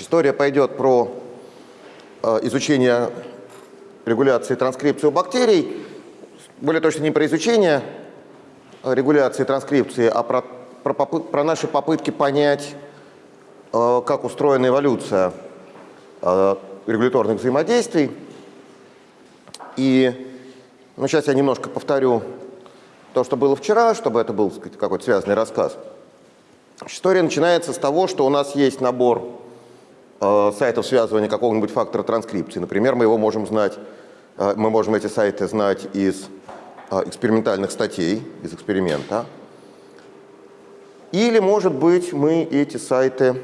Значит, история пойдет про э, изучение регуляции транскрипции у бактерий, более точно не про изучение регуляции транскрипции, а про, про, про наши попытки понять, э, как устроена эволюция э, регуляторных взаимодействий. И ну, сейчас я немножко повторю то, что было вчера, чтобы это был какой-то связанный рассказ. История начинается с того, что у нас есть набор э, сайтов связывания какого-нибудь фактора транскрипции. Например, мы его можем знать, э, мы можем эти сайты знать из э, экспериментальных статей, из эксперимента. Или, может быть, мы эти сайты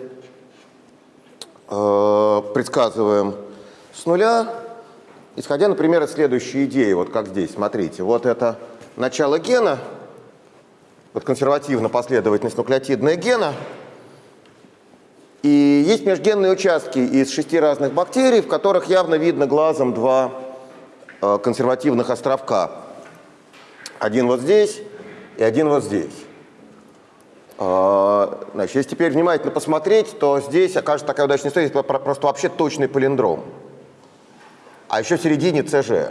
э, предсказываем с нуля, исходя, например, из следующей идеи, вот как здесь, смотрите, вот это начало гена, вот консервативно последовательность нуклеотидная гена, и есть межгенные участки из шести разных бактерий, в которых явно видно глазом два э, консервативных островка. Один вот здесь и один вот здесь. Э, значит, если теперь внимательно посмотреть, то здесь окажется такая удачная история, это просто вообще точный палиндром. А еще в середине ЦЖ.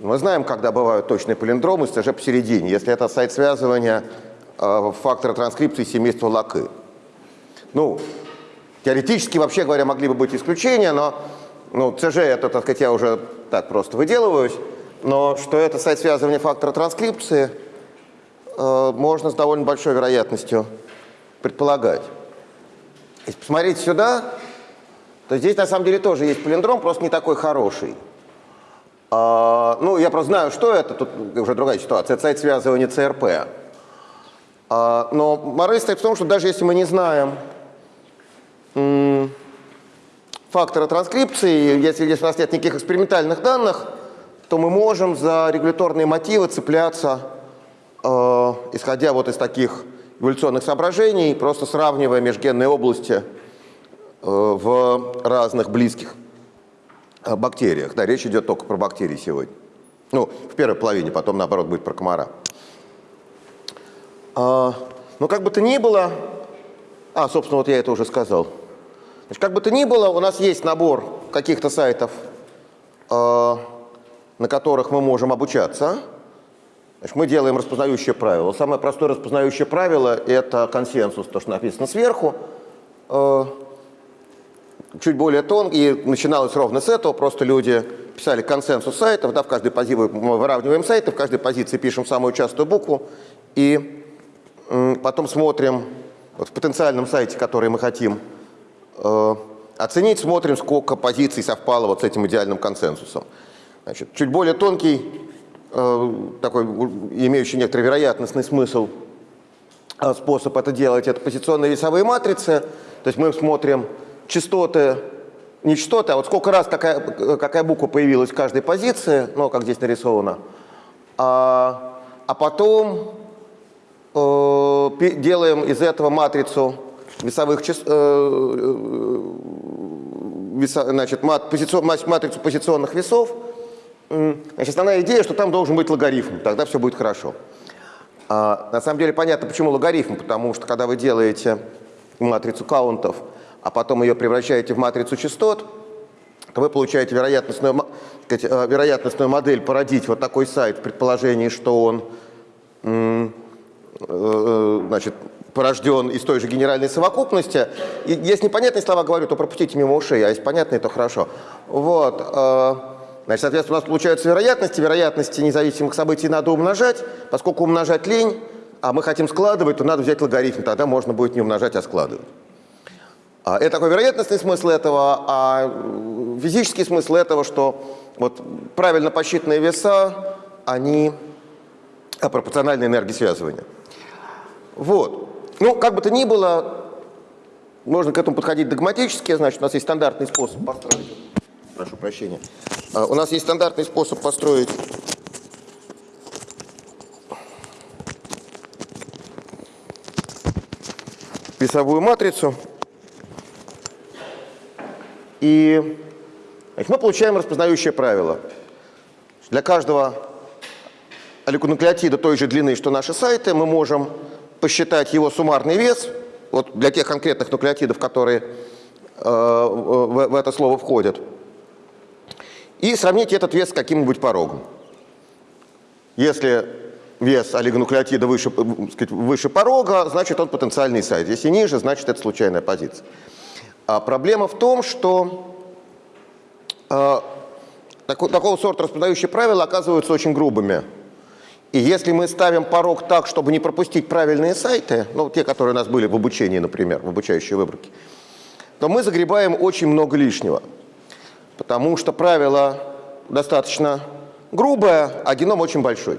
Мы знаем, когда бывают точные палиндромы с ЦЖ посередине, если это сайт связывания э, фактора транскрипции семейства Лакы. Ну, теоретически, вообще говоря, могли бы быть исключения, но ну, ЦЖ это, так сказать, я уже так просто выделываюсь, но что это сайт связывания фактора транскрипции, э, можно с довольно большой вероятностью предполагать. Если посмотреть сюда, то здесь на самом деле тоже есть палиндром, просто не такой хороший. А, ну, я просто знаю, что это, тут уже другая ситуация, это сайт связывания ЦРП. А, но мораль стоит в том, что даже если мы не знаем фактора транскрипции, если, если у нас нет никаких экспериментальных данных, то мы можем за регуляторные мотивы цепляться, э, исходя вот из таких эволюционных соображений, просто сравнивая межгенные области э, в разных близких о бактериях. Да, речь идет только про бактерии сегодня. Ну, в первой половине, потом, наоборот, будет про комара. А, ну, как бы то ни было... А, собственно, вот я это уже сказал. Значит, как бы то ни было, у нас есть набор каких-то сайтов, э, на которых мы можем обучаться. Значит, мы делаем распознающее правило. Самое простое распознающее правило – это консенсус, то, что написано сверху. Э, чуть более тонкий, и начиналось ровно с этого, просто люди писали консенсус сайтов, да, в каждой позиции мы выравниваем сайты, в каждой позиции пишем самую частую букву, и потом смотрим вот в потенциальном сайте, который мы хотим оценить, смотрим, сколько позиций совпало вот с этим идеальным консенсусом. Значит, чуть более тонкий, э, такой имеющий некоторый вероятностный смысл э, способ это делать, это позиционные весовые матрицы, то есть мы смотрим частоты, не частоты, а вот сколько раз какая, какая буква появилась в каждой позиции, ну, как здесь нарисовано, а, а потом э, делаем из этого матрицу весовых э, э, веса, значит, мат, позицион, матрицу позиционных весов. Значит, основная идея, что там должен быть логарифм, тогда все будет хорошо. А, на самом деле понятно, почему логарифм, потому что когда вы делаете матрицу каунтов, а потом ее превращаете в матрицу частот, то вы получаете вероятностную, сказать, э, вероятностную модель породить вот такой сайт в предположении, что он э, э, значит, порожден из той же генеральной совокупности. И если непонятные слова говорю, то пропустите мимо ушей, а если понятные, то хорошо. Вот. Значит, соответственно, у нас получаются вероятности. Вероятности независимых событий надо умножать. Поскольку умножать лень, а мы хотим складывать, то надо взять логарифм. Тогда можно будет не умножать, а складывать. А, это такой вероятностный смысл этого, а физический смысл этого, что вот правильно посчитанные веса, они пропорциональны энергии связывания. Вот. Ну, как бы то ни было, можно к этому подходить догматически, значит, у нас есть стандартный способ построить. Прошу прощения. А, у нас есть стандартный способ построить весовую матрицу. И значит, мы получаем распознающее правило. Для каждого олигонуклеотида той же длины, что наши сайты, мы можем посчитать его суммарный вес. Вот для тех конкретных нуклеотидов, которые в, в это слово входят. И сравните этот вес с каким-нибудь порогом. Если вес олигонуклеотида выше, сказать, выше порога, значит он потенциальный сайт. Если ниже, значит это случайная позиция. А проблема в том, что э, такого, такого сорта распознающие правила оказываются очень грубыми. И если мы ставим порог так, чтобы не пропустить правильные сайты, ну, те, которые у нас были в обучении, например, в обучающей выборке, то мы загребаем очень много лишнего. Потому что правило достаточно грубое, а геном очень большой.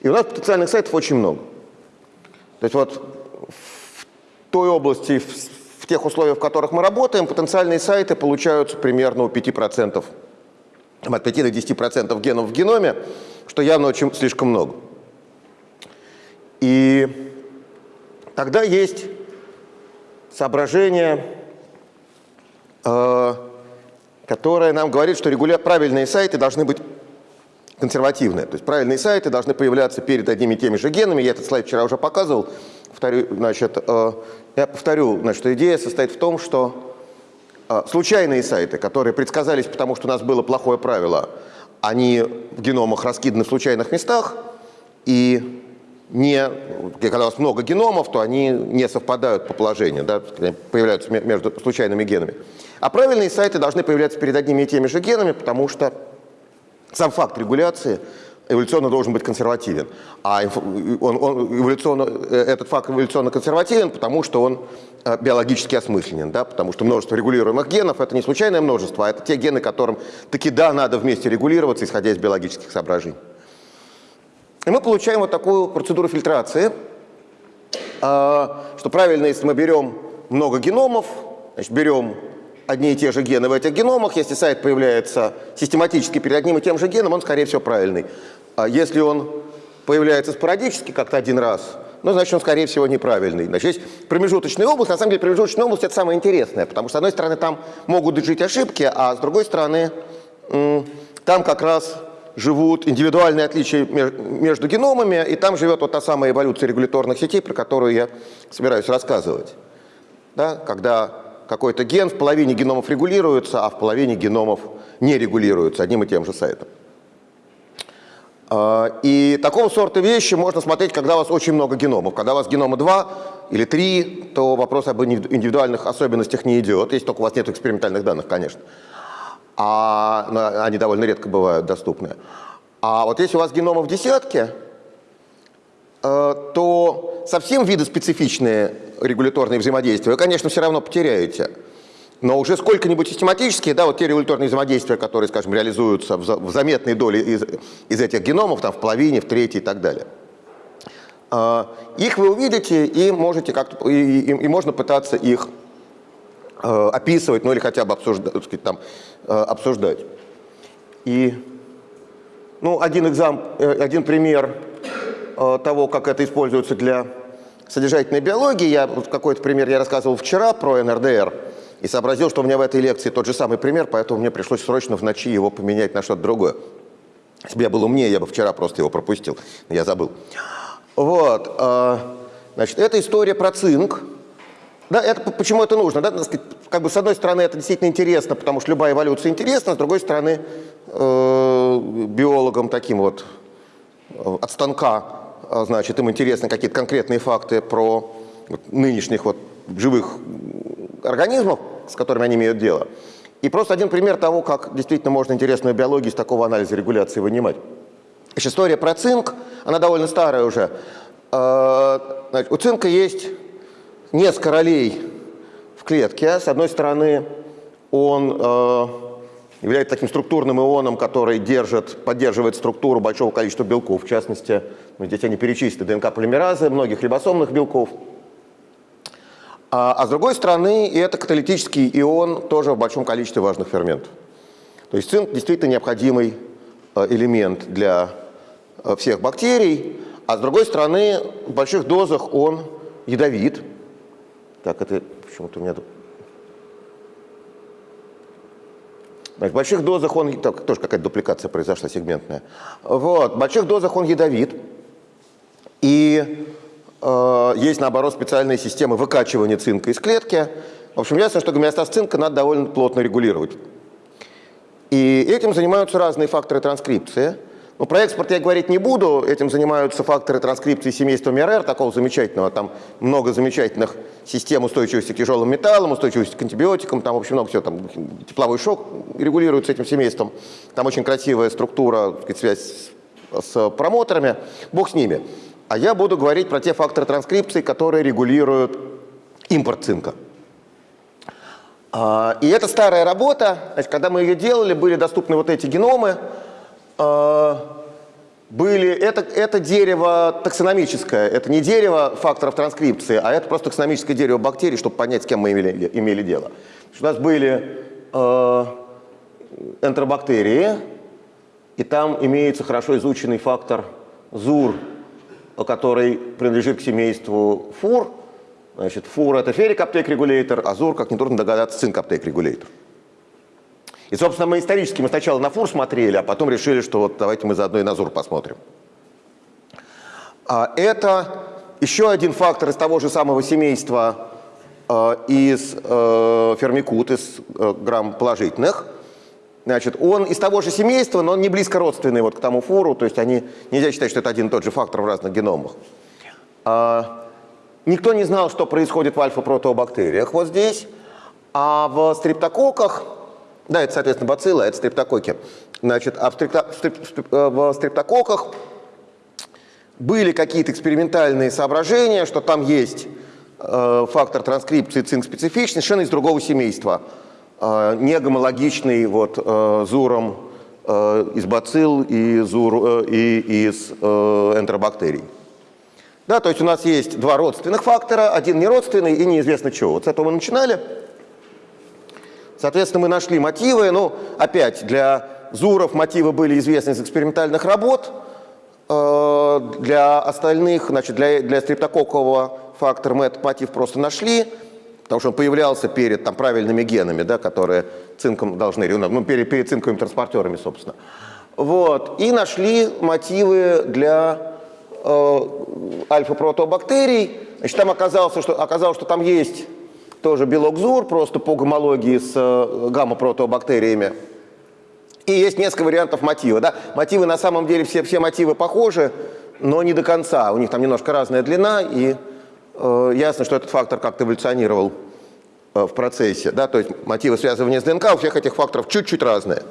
И у нас потенциальных сайтов очень много. То есть вот в той области, в, тех условиях, в которых мы работаем, потенциальные сайты получаются примерно у 5%, от 5 до 10% генов в геноме, что явно очень слишком много. И тогда есть соображение, э, которое нам говорит, что регуля... правильные сайты должны быть консервативные. То есть правильные сайты должны появляться перед одними и теми же генами. Я этот слайд вчера уже показывал. Повторю, значит, э, я повторю, значит, идея состоит в том, что случайные сайты, которые предсказались, потому что у нас было плохое правило, они в геномах раскиданы в случайных местах, и не, когда у вас много геномов, то они не совпадают по положению, да, появляются между случайными генами. А правильные сайты должны появляться перед одними и теми же генами, потому что сам факт регуляции эволюционно должен быть консервативен. А он, он эволюционно, э, этот факт эволюционно консервативен, потому что он биологически осмысленен, да? потому что множество регулируемых генов – это не случайное множество, а это те гены, которым таки да, надо вместе регулироваться, исходя из биологических соображений. И мы получаем вот такую процедуру фильтрации, э, что правильно, если мы берем много геномов, значит, берем одни и те же гены в этих геномах. Если сайт появляется систематически перед одним и тем же геном, он, скорее всего, правильный. А если он появляется спорадически как-то один раз, ну, значит, он, скорее всего, неправильный. Значит, есть промежуточная область. На самом деле, промежуточная область – это самое интересное, потому что, с одной стороны, там могут жить ошибки, а с другой стороны, там как раз живут индивидуальные отличия между геномами, и там живет вот та самая эволюция регуляторных сетей, про которую я собираюсь рассказывать. Да? Когда какой-то ген в половине геномов регулируется, а в половине геномов не регулируется одним и тем же сайтом. А, и такого сорта вещи можно смотреть, когда у вас очень много геномов. Когда у вас генома 2 или 3, то вопрос об индивидуальных особенностях не идет, если только у вас нет экспериментальных данных, конечно. А они довольно редко бывают доступны. А вот если у вас геномов десятки, э, то совсем виды специфичные регуляторные взаимодействия, вы, конечно, все равно потеряете. Но уже сколько-нибудь систематические, да, вот те регуляторные взаимодействия, которые, скажем, реализуются в, в заметной доле из, из этих геномов, там в половине, в третьей и так далее. А, их вы увидите и можете как и, и, и можно пытаться их э, описывать, ну или хотя бы обсуждать, сказать, там, э, обсуждать. И ну, один, экзам, э, один пример того, как это используется для содержательной биологии. Я, вот какой-то пример я рассказывал вчера про НРДР и сообразил, что у меня в этой лекции тот же самый пример, поэтому мне пришлось срочно в ночи его поменять на что-то другое. Если бы я был умнее, я бы вчера просто его пропустил, я забыл. Вот, э, значит, это история про цинк. Да, это, почему это нужно? Да? Как бы, с одной стороны, это действительно интересно, потому что любая эволюция интересна, с другой стороны, э, биологам таким вот э, от станка а, значит, им интересны какие-то конкретные факты про вот, нынешних вот живых организмов, с которыми они имеют дело. И просто один пример того, как действительно можно интересную биологию из такого анализа регуляции вынимать. История про цинк, она довольно старая уже. А, значит, у цинка есть несколько ролей в клетке. С одной стороны, он а, является таким структурным ионом, который держит, поддерживает структуру большого количества белков, в частности, ну, здесь они перечислены, ДНК-полимеразы, многих рибосомных белков. А, а с другой стороны, это каталитический ион тоже в большом количестве важных ферментов. То есть цинк действительно необходимый э, элемент для э, всех бактерий, а с другой стороны, в больших дозах он ядовит. Так, это почему-то у меня Значит, в больших дозах он, так, тоже какая-то дупликация произошла сегментная. Вот, в больших дозах он ядовит. И есть, наоборот, специальные системы выкачивания цинка из клетки. В общем, ясно, что гомеостаз цинка надо довольно плотно регулировать. И этим занимаются разные факторы транскрипции. Ну, про экспорт я говорить не буду, этим занимаются факторы транскрипции семейства МРР, такого замечательного, там много замечательных систем устойчивости к тяжелым металлам, устойчивости к антибиотикам, там очень много всего, там тепловой шок регулируется этим семейством, там очень красивая структура, сказать, связь с промоторами, бог с ними. А я буду говорить про те факторы транскрипции, которые регулируют импорт цинка. А, и это старая работа, когда мы ее делали, были доступны вот эти геномы, а, были, это, это дерево таксономическое, это не дерево факторов транскрипции, а это просто таксономическое дерево бактерий, чтобы понять, с кем мы имели, имели дело. У нас были э, энтеробактерии, и там имеется хорошо изученный фактор ЗУР, который принадлежит к семейству ФУР, Значит, фур – это феррик аптек регулятор, азур, как нетрудно догадаться, цинк аптек регулятор. И, собственно, мы исторически мы сначала на фур смотрели, а потом решили, что вот давайте мы заодно и на ЗУР посмотрим. А это еще один фактор из того же самого семейства э, из э, фермикут, из э, грамм положительных. Значит, он из того же семейства, но он не близко родственный вот к тому фуру, то есть они, нельзя считать, что это один и тот же фактор в разных геномах. А, Никто не знал, что происходит в альфа-протеобактериях вот здесь. А в стрептококках, да, это, соответственно, бациллы, а это стрептококи. Значит, а в, стрепто, э, в стрептококках были какие-то экспериментальные соображения, что там есть э, фактор транскрипции цинк-специфичный, совершенно из другого семейства. Э, не гомологичный вот, э, зуром э, из бацилл и, зур, и из энтеробактерий. Да, то есть у нас есть два родственных фактора, один неродственный и неизвестно чего. Вот с этого мы начинали. Соответственно, мы нашли мотивы. Ну, опять, для Зуров мотивы были известны из экспериментальных работ. Для остальных, значит, для, для стрептококкового фактора мы этот мотив просто нашли, потому что он появлялся перед там, правильными генами, да, которые цинком должны, ну, перед, перед цинковыми транспортерами, собственно. Вот. И нашли мотивы для Э, альфа-протеобактерий. Значит, там оказалось что, оказалось, что там есть тоже белок ЗУР, просто по гомологии с э, гамма-протеобактериями. И есть несколько вариантов мотива. Да? Мотивы на самом деле, все, все мотивы похожи, но не до конца. У них там немножко разная длина, и ясно, что этот фактор как-то эволюционировал э, в процессе. Да? То есть мотивы связывания с ДНК у всех этих факторов чуть-чуть разные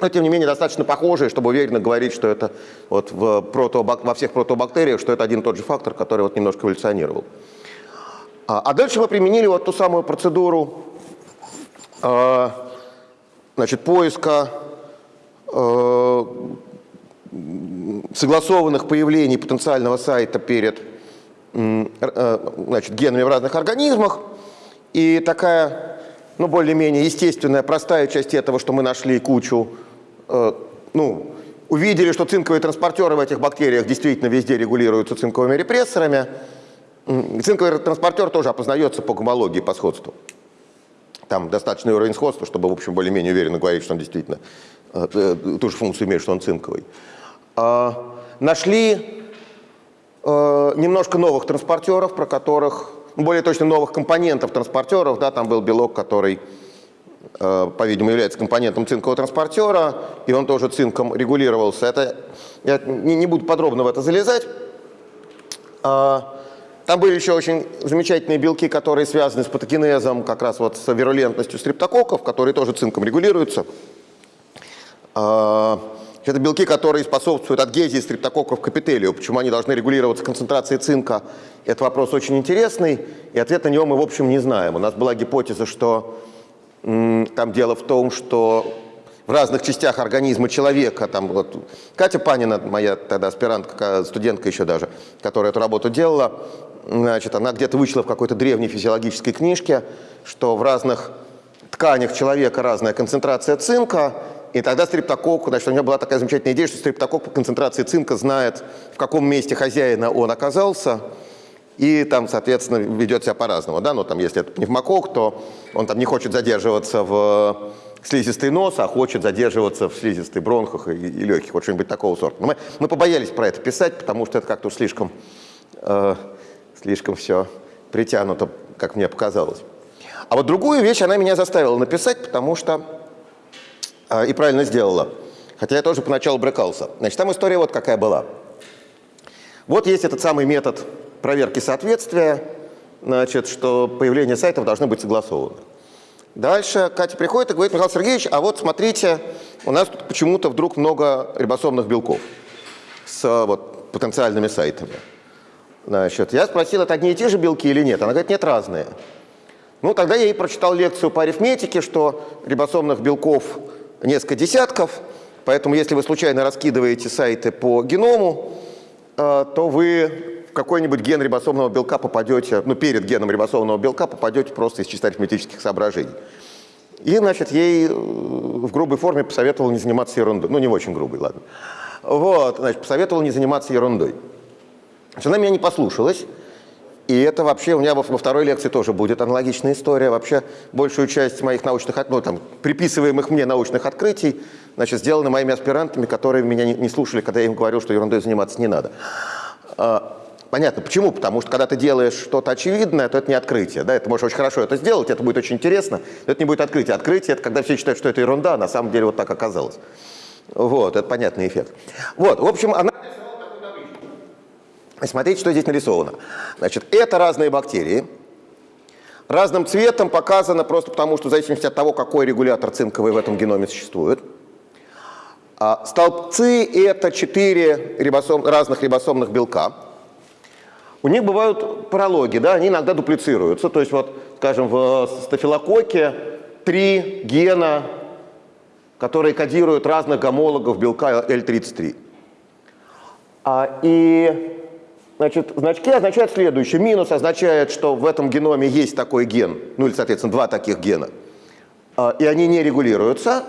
но тем не менее достаточно похожие, чтобы уверенно говорить, что это вот в протобак, во всех протобактериях, что это один и тот же фактор, который вот немножко эволюционировал. А, а дальше мы применили вот ту самую процедуру э, значит, поиска э, согласованных появлений потенциального сайта перед э, значит, генами в разных организмах. И такая, ну, более-менее естественная, простая часть этого, что мы нашли кучу Э, ну, увидели, что цинковые транспортеры в этих бактериях действительно везде регулируются цинковыми репрессорами. Цинковый транспортер тоже опознается по гомологии, по сходству. Там достаточный уровень сходства, чтобы, в общем, более-менее уверенно говорить, что он действительно э, э, ту же функцию имеет, что он цинковый. А, нашли немножко новых транспортеров, про которых, более точно новых компонентов транспортеров, да, там был белок, который Э, по-видимому, является компонентом цинкового транспортера, и он тоже цинком регулировался. Это, я не, не буду подробно в это залезать. А, там были еще очень замечательные белки, которые связаны с патогенезом, как раз вот с вирулентностью стрептококков, которые тоже цинком регулируются. Это белки, которые способствуют адгезии стрептококков к эпителию. Почему они должны регулироваться концентрацией цинка? Это вопрос очень интересный, и ответ на него мы, в общем, не знаем. У нас была гипотеза, что там дело в том, что в разных частях организма человека, там вот Катя Панина, моя тогда аспирантка, студентка еще даже, которая эту работу делала, значит, она где-то вычла в какой-то древней физиологической книжке, что в разных тканях человека разная концентрация цинка, и тогда стриптококк, значит, у меня была такая замечательная идея, что стриптококк по концентрации цинка знает, в каком месте хозяина он оказался, и там, соответственно, ведет себя по-разному. Да? Ну, там, если это пневмокок, то он там не хочет задерживаться в слизистой носа, а хочет задерживаться в слизистой бронхах и, и легких, вот что-нибудь такого сорта. Но мы, мы побоялись про это писать, потому что это как-то слишком, э, слишком все притянуто, как мне показалось. А вот другую вещь она меня заставила написать, потому что... Э, и правильно сделала. Хотя я тоже поначалу брыкался. Значит, там история вот какая была. Вот есть этот самый метод проверки соответствия, значит, что появление сайтов должно быть согласовано. Дальше Катя приходит и говорит, Михаил Сергеевич, а вот смотрите, у нас тут почему-то вдруг много рибосомных белков с вот, потенциальными сайтами. Значит, я спросил, это одни и те же белки или нет? Она говорит, нет, разные. Ну, тогда я ей прочитал лекцию по арифметике, что рибосомных белков несколько десятков, поэтому если вы случайно раскидываете сайты по геному, э, то вы в какой-нибудь ген рибосомного белка попадете, ну, перед геном рибосомного белка попадете просто из чисто арифметических соображений. И, значит, ей э, в грубой форме посоветовал не заниматься ерундой. Ну, не очень грубой, ладно. Вот, значит, посоветовал не заниматься ерундой. Значит, она меня не послушалась. И это вообще у меня во, второй лекции тоже будет аналогичная история. Вообще большую часть моих научных, ну, там, приписываемых мне научных открытий, значит, сделаны моими аспирантами, которые меня не, не слушали, когда я им говорил, что ерундой заниматься не надо. А, Понятно. Почему? Потому что когда ты делаешь что-то очевидное, то это не открытие. Да? Это можешь очень хорошо это сделать, это будет очень интересно, но это не будет открытие. Открытие – это когда все считают, что это ерунда, а на самом деле вот так оказалось. Вот, это понятный эффект. Вот, в общем, она Смотрите, что здесь нарисовано. Значит, это разные бактерии. Разным цветом показано просто потому, что в зависимости от того, какой регулятор цинковый в этом геноме существует. А столбцы – это четыре рибосом, разных рибосомных белка. У них бывают паралоги, да, они иногда дуплицируются. То есть вот, скажем, в стафилококке три гена, которые кодируют разных гомологов белка L33. А, и значит, значки означают следующее. Минус означает, что в этом геноме есть такой ген, ну или, соответственно, два таких гена, а, и они не регулируются.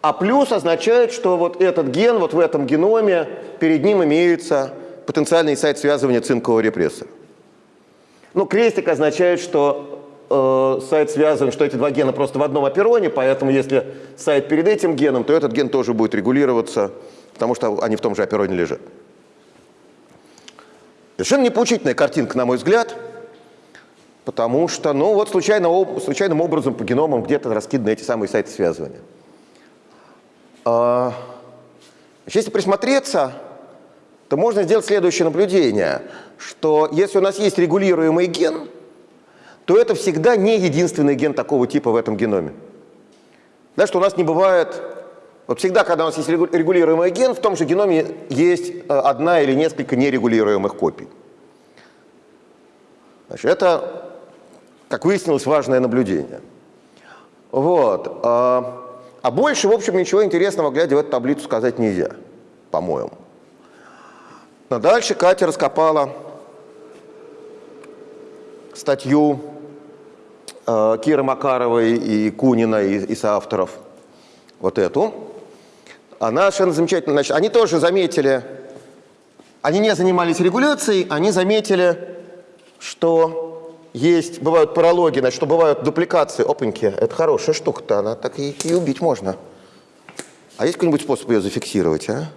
А плюс означает, что вот этот ген вот в этом геноме, перед ним имеется потенциальный сайт связывания цинкового репрессора. Ну, крестик означает, что э, сайт связан, что эти два гена просто в одном опероне, поэтому если сайт перед этим геном, то этот ген тоже будет регулироваться, потому что они в том же опероне лежат. Совершенно непоучительная картинка, на мой взгляд, потому что, ну вот случайно, случайным образом по геномам где-то раскиданы эти самые сайты связывания. А, если присмотреться, то можно сделать следующее наблюдение, что если у нас есть регулируемый ген, то это всегда не единственный ген такого типа в этом геноме. Да, что у нас не бывает... Вот всегда, когда у нас есть регулируемый ген, в том же геноме есть э, одна или несколько нерегулируемых копий. Значит, это, как выяснилось, важное наблюдение. Вот. А, а больше, в общем, ничего интересного, глядя в эту таблицу, сказать нельзя, по-моему. Но дальше Катя раскопала статью э, Киры Макаровой и Кунина, и, и соавторов, вот эту. Она совершенно замечательно, значит, они тоже заметили, они не занимались регуляцией, они заметили, что есть, бывают паралоги, значит, что бывают дупликации. Опаньки, это хорошая штука-то, она так и, и убить можно. А есть какой-нибудь способ ее зафиксировать, а?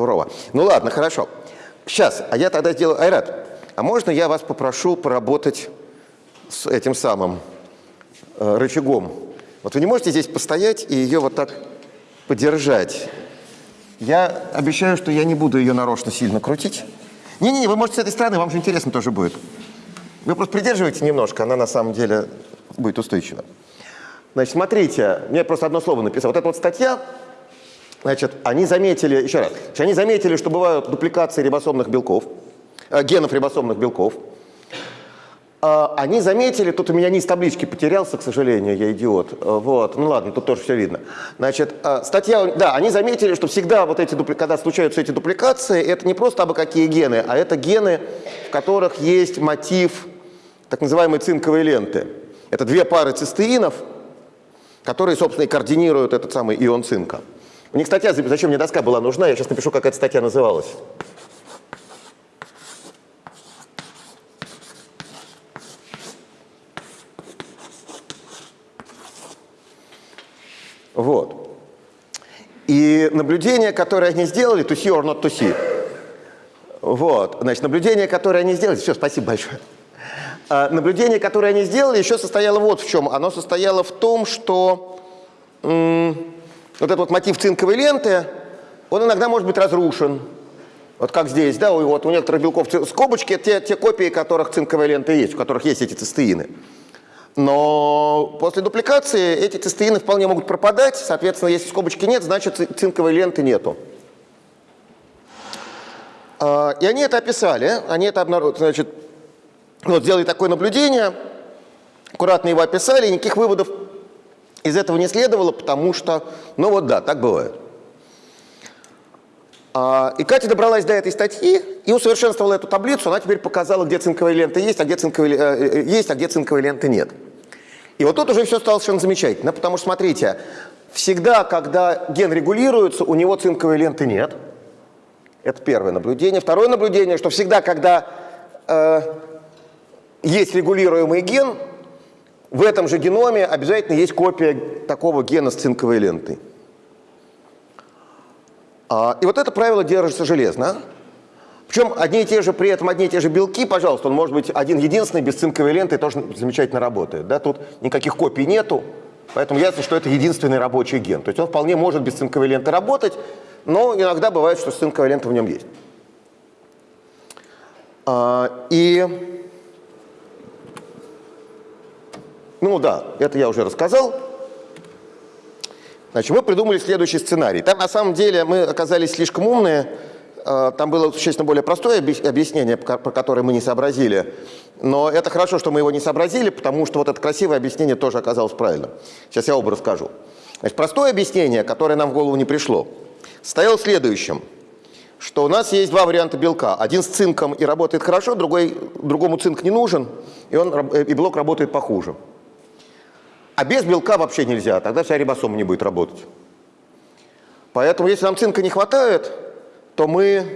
сурово. Ну ладно, хорошо. Сейчас, а я тогда сделаю... Айрат, а можно я вас попрошу поработать с этим самым э, рычагом? Вот вы не можете здесь постоять и ее вот так подержать? Я обещаю, что я не буду ее нарочно сильно крутить. Не-не-не, вы можете с этой стороны, вам же интересно тоже будет. Вы просто придерживайте немножко, она на самом деле будет устойчива. Значит, смотрите, мне просто одно слово написал. Вот эта вот статья Значит, они заметили, еще раз, они заметили, что бывают дупликации рибосомных белков, генов рибосомных белков. Э, они заметили, тут у меня низ таблички потерялся, к сожалению, я идиот. Э, вот, ну ладно, тут тоже все видно. Значит, э, статья, да, они заметили, что всегда вот эти, когда случаются эти дупликации, это не просто абы какие гены, а это гены, в которых есть мотив так называемой цинковой ленты. Это две пары цистеинов, которые, собственно, и координируют этот самый ион цинка. У них статья, зачем мне доска была нужна, я сейчас напишу, как эта статья называлась. Вот. И наблюдение, которое они сделали, to see or not to see. Вот, значит, наблюдение, которое они сделали, все, спасибо большое. А, наблюдение, которое они сделали, еще состояло вот в чем. Оно состояло в том, что вот этот вот мотив цинковой ленты, он иногда может быть разрушен. Вот как здесь, да, вот у некоторых белков скобочки, те, те копии, которых цинковая лента есть, у которых есть эти цистеины. Но после дупликации эти цистеины вполне могут пропадать, соответственно, если скобочки нет, значит цинковой ленты нету. А, и они это описали, они это обнаружили, значит, вот сделали такое наблюдение, аккуратно его описали, и никаких выводов из этого не следовало, потому что, ну вот да, так бывает. А, и Катя добралась до этой статьи и усовершенствовала эту таблицу. Она теперь показала, где цинковая лента есть, а где цинковая, э, э, есть, а где цинковой ленты нет. И вот тут уже все стало совершенно замечательно, потому что, смотрите, всегда, когда ген регулируется, у него цинковой ленты нет. Это первое наблюдение. Второе наблюдение, что всегда, когда э, есть регулируемый ген, в этом же геноме обязательно есть копия такого гена с цинковой лентой. А, и вот это правило держится железно. Причем одни и те же, при этом одни и те же белки, пожалуйста, он может быть один единственный, без цинковой ленты, тоже замечательно работает. Да? Тут никаких копий нету, поэтому ясно, что это единственный рабочий ген. То есть он вполне может без цинковой ленты работать, но иногда бывает, что цинковая лента в нем есть. А, и, ну да, это я уже рассказал. Значит, мы придумали следующий сценарий. Там на самом деле мы оказались слишком умные, а, там было существенно более простое объяснение, про которое мы не сообразили. Но это хорошо, что мы его не сообразили, потому что вот это красивое объяснение тоже оказалось правильным. Сейчас я оба расскажу. Значит, простое объяснение, которое нам в голову не пришло, состояло в следующем, что у нас есть два варианта белка. Один с цинком и работает хорошо, другой, другому цинк не нужен, и, он, и белок работает похуже. А без белка вообще нельзя, тогда вся рибосома не будет работать. Поэтому, если нам цинка не хватает, то мы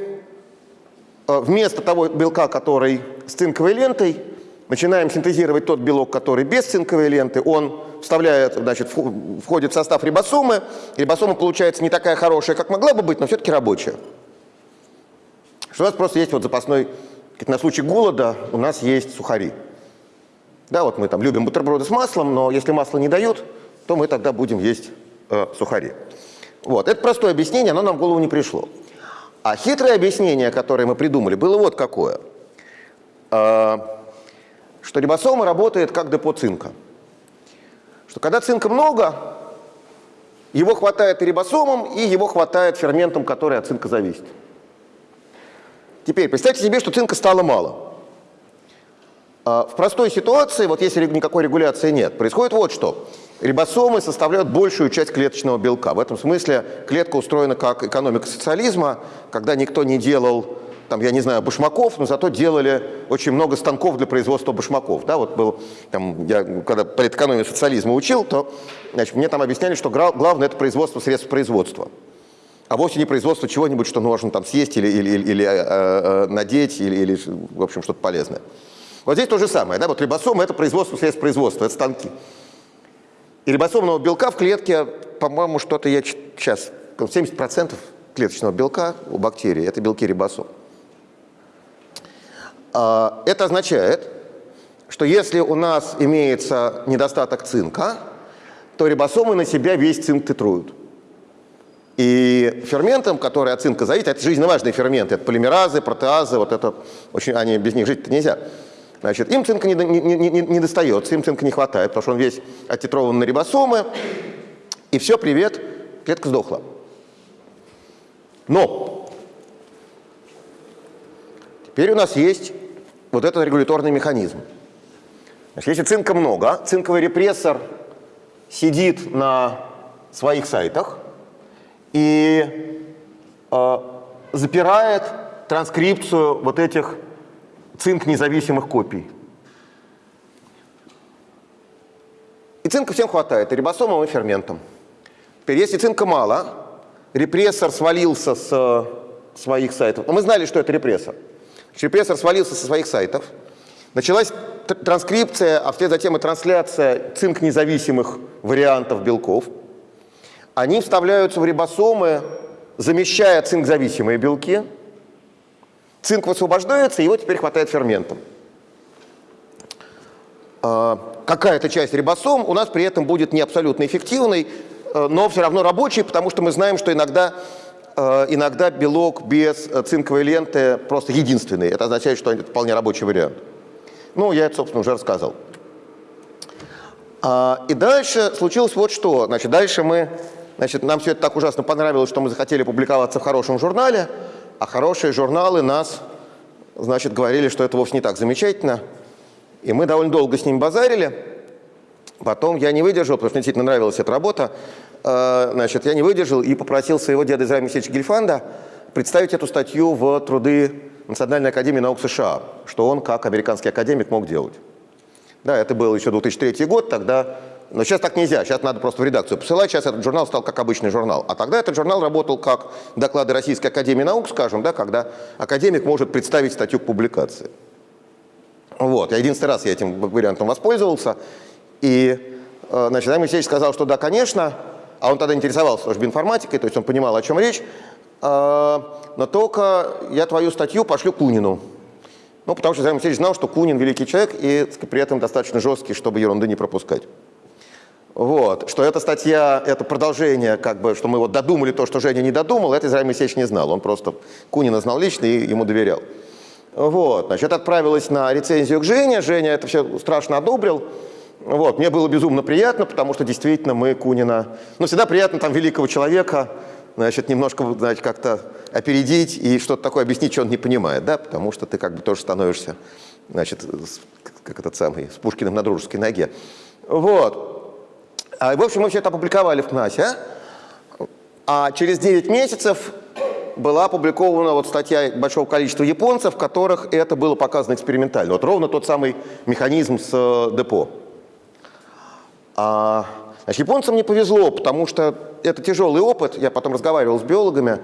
э, вместо того белка, который с цинковой лентой, начинаем синтезировать тот белок, который без цинковой ленты. Он вставляет, значит, входит в состав рибосомы. Рибосома получается не такая хорошая, как могла бы быть, но все-таки рабочая. Что у нас просто есть вот запасной, на случай голода у нас есть сухари. Да, вот мы там любим бутерброды с маслом, но если масло не дают, то мы тогда будем есть э, сухари. Вот, это простое объяснение, оно нам в голову не пришло. А хитрое объяснение, которое мы придумали, было вот какое. Э, что рибосома работает как депо цинка. Что когда цинка много, его хватает и рибосомам, и его хватает ферментам, которые от цинка зависят. Теперь представьте себе, что цинка стало мало. А, в простой ситуации, вот если никакой регуляции нет, происходит вот что. Рибосомы составляют большую часть клеточного белка. В этом смысле клетка устроена как экономика социализма, когда никто не делал, там, я не знаю, башмаков, но зато делали очень много станков для производства башмаков. Да, вот был, там, я когда политэкономию социализма учил, то значит, мне там объясняли, что главное – это производство средств производства а вовсе не производство чего-нибудь, что можно там съесть или, или, или, или э, э, надеть, или, или, в общем, что-то полезное. Вот здесь то же самое. Да? Вот рибосомы – это производство средств производства, это станки. И рибосомного белка в клетке, по-моему, что-то я сейчас, 70% клеточного белка у бактерий – это белки рибосом. А, это означает, что если у нас имеется недостаток цинка, то рибосомы на себя весь цинк титруют. И ферментам, которые от цинка зависят, это жизненно важные ферменты, это полимеразы, протеазы, вот это, очень, они, без них жить нельзя. Значит, им цинка не, не, не, не, не достается, им цинка не хватает, потому что он весь оттитрован на рибосомы, и все, привет, клетка сдохла. Но теперь у нас есть вот этот регуляторный механизм. Значит, если цинка много, цинковый репрессор сидит на своих сайтах и э, запирает транскрипцию вот этих цинк независимых копий. И цинка всем хватает, и рибосомам, и ферментам. Теперь, если цинка мало, репрессор свалился с э, своих сайтов. Но мы знали, что это репрессор. Репрессор свалился со своих сайтов. Началась транскрипция, а вслед за тем и трансляция цинк независимых вариантов белков. они вставляются в рибосомы, замещая цинк-зависимые белки. Цинк высвобождается, его теперь хватает ферментом. А, какая-то часть рибосом у нас при этом будет не абсолютно эффективной, э, но все равно рабочей, потому что мы знаем, что иногда, э, иногда белок без цинковой ленты просто единственный. Это означает, что это вполне рабочий вариант. Ну, я это, собственно, уже рассказал. А, и дальше случилось вот что. Значит, дальше мы, значит, нам все это так ужасно понравилось, что мы захотели публиковаться в хорошем журнале, а хорошие журналы нас, значит, говорили, что это вовсе не так замечательно. И мы довольно долго с ними базарили. Потом я не выдержал, потому что мне действительно нравилась эта работа. А, значит, я не выдержал и попросил своего деда Израиля Михайловича Гельфанда представить эту статью в труды Национальной академии наук США, что он, как американский академик, мог делать. Да, это был еще 2003 год, тогда... Но сейчас так нельзя, сейчас надо просто в редакцию посылать, сейчас этот журнал стал как обычный журнал. А тогда этот журнал работал как доклады Российской Академии Наук, скажем, да, когда академик может представить статью к публикации. Вот, я единственный раз я этим вариантом воспользовался, и, э, значит, Аймон Алексеевич сказал, что да, конечно, а он тогда интересовался службой информатикой, то есть он понимал, о чем речь, э, но только я твою статью пошлю Кунину. Ну, потому что Займ Алексеевич знал, что Кунин великий человек и при этом достаточно жесткий, чтобы ерунды не пропускать. Вот. Что эта статья, это продолжение, как бы, что мы вот додумали то, что Женя не додумал, это Израиль Моисеевич не знал. Он просто Кунина знал лично и ему доверял. Вот. Значит, отправилась на рецензию к Жене. Женя это все страшно одобрил. Вот. Мне было безумно приятно, потому что действительно мы Кунина... Ну, всегда приятно там великого человека значит, немножко значит, как-то опередить и что-то такое объяснить, что он не понимает, да, потому что ты как бы тоже становишься, значит, как этот самый, с Пушкиным на дружеской ноге. Вот. А, в общем, мы все это опубликовали в КНАСе, а? а через 9 месяцев была опубликована вот статья большого количества японцев, в которых это было показано экспериментально. Вот ровно тот самый механизм с э, депо. А, значит, японцам не повезло, потому что это тяжелый опыт, я потом разговаривал с биологами,